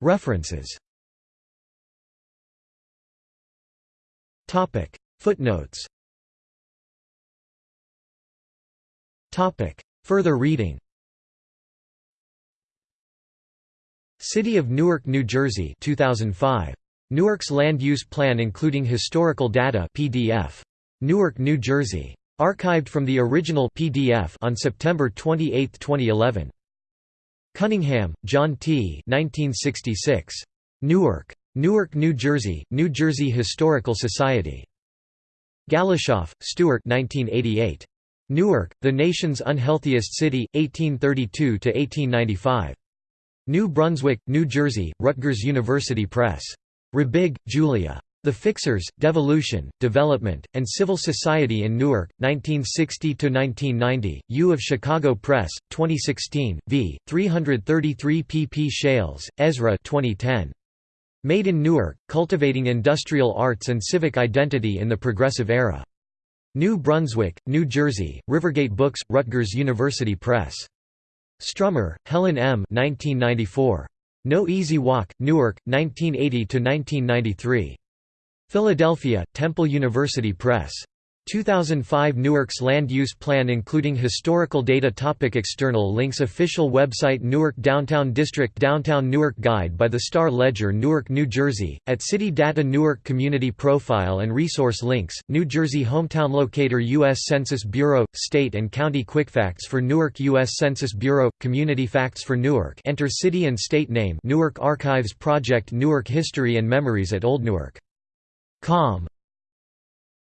References Footnotes Further reading City of Newark, New Jersey 2005. Newark's Land Use Plan including historical data PDF. Newark, New Jersey. Archived from the original PDF on September 28, 2011. Cunningham, John T. 1966. Newark. Newark, New Jersey, New Jersey Historical Society. Galishoff, Stuart 1988. Newark, the nation's unhealthiest city, 1832–1895. New Brunswick, New Jersey, Rutgers University Press. Rabig, Julia. The Fixers, Devolution, Development, and Civil Society in Newark, 1960–1990, U of Chicago Press, 2016, v. 333 pp Shales, Ezra 2010. Made in Newark, Cultivating Industrial Arts and Civic Identity in the Progressive Era. New Brunswick, New Jersey, Rivergate Books, Rutgers University Press. Stummer, Helen M. 1994. No Easy Walk, Newark, 1980–1993. Philadelphia, Temple University Press. 2005 Newark's Land Use Plan including historical data topic External links Official website Newark Downtown District Downtown Newark Guide by the Star-Ledger Newark, New Jersey, at City Data Newark Community Profile and Resource Links, New Jersey Hometown Locator U.S. Census Bureau, State and County Quickfacts for Newark U.S. Census Bureau, Community Facts for Newark Enter City and State Name Newark Archives Project Newark History and Memories at Old Newark. Com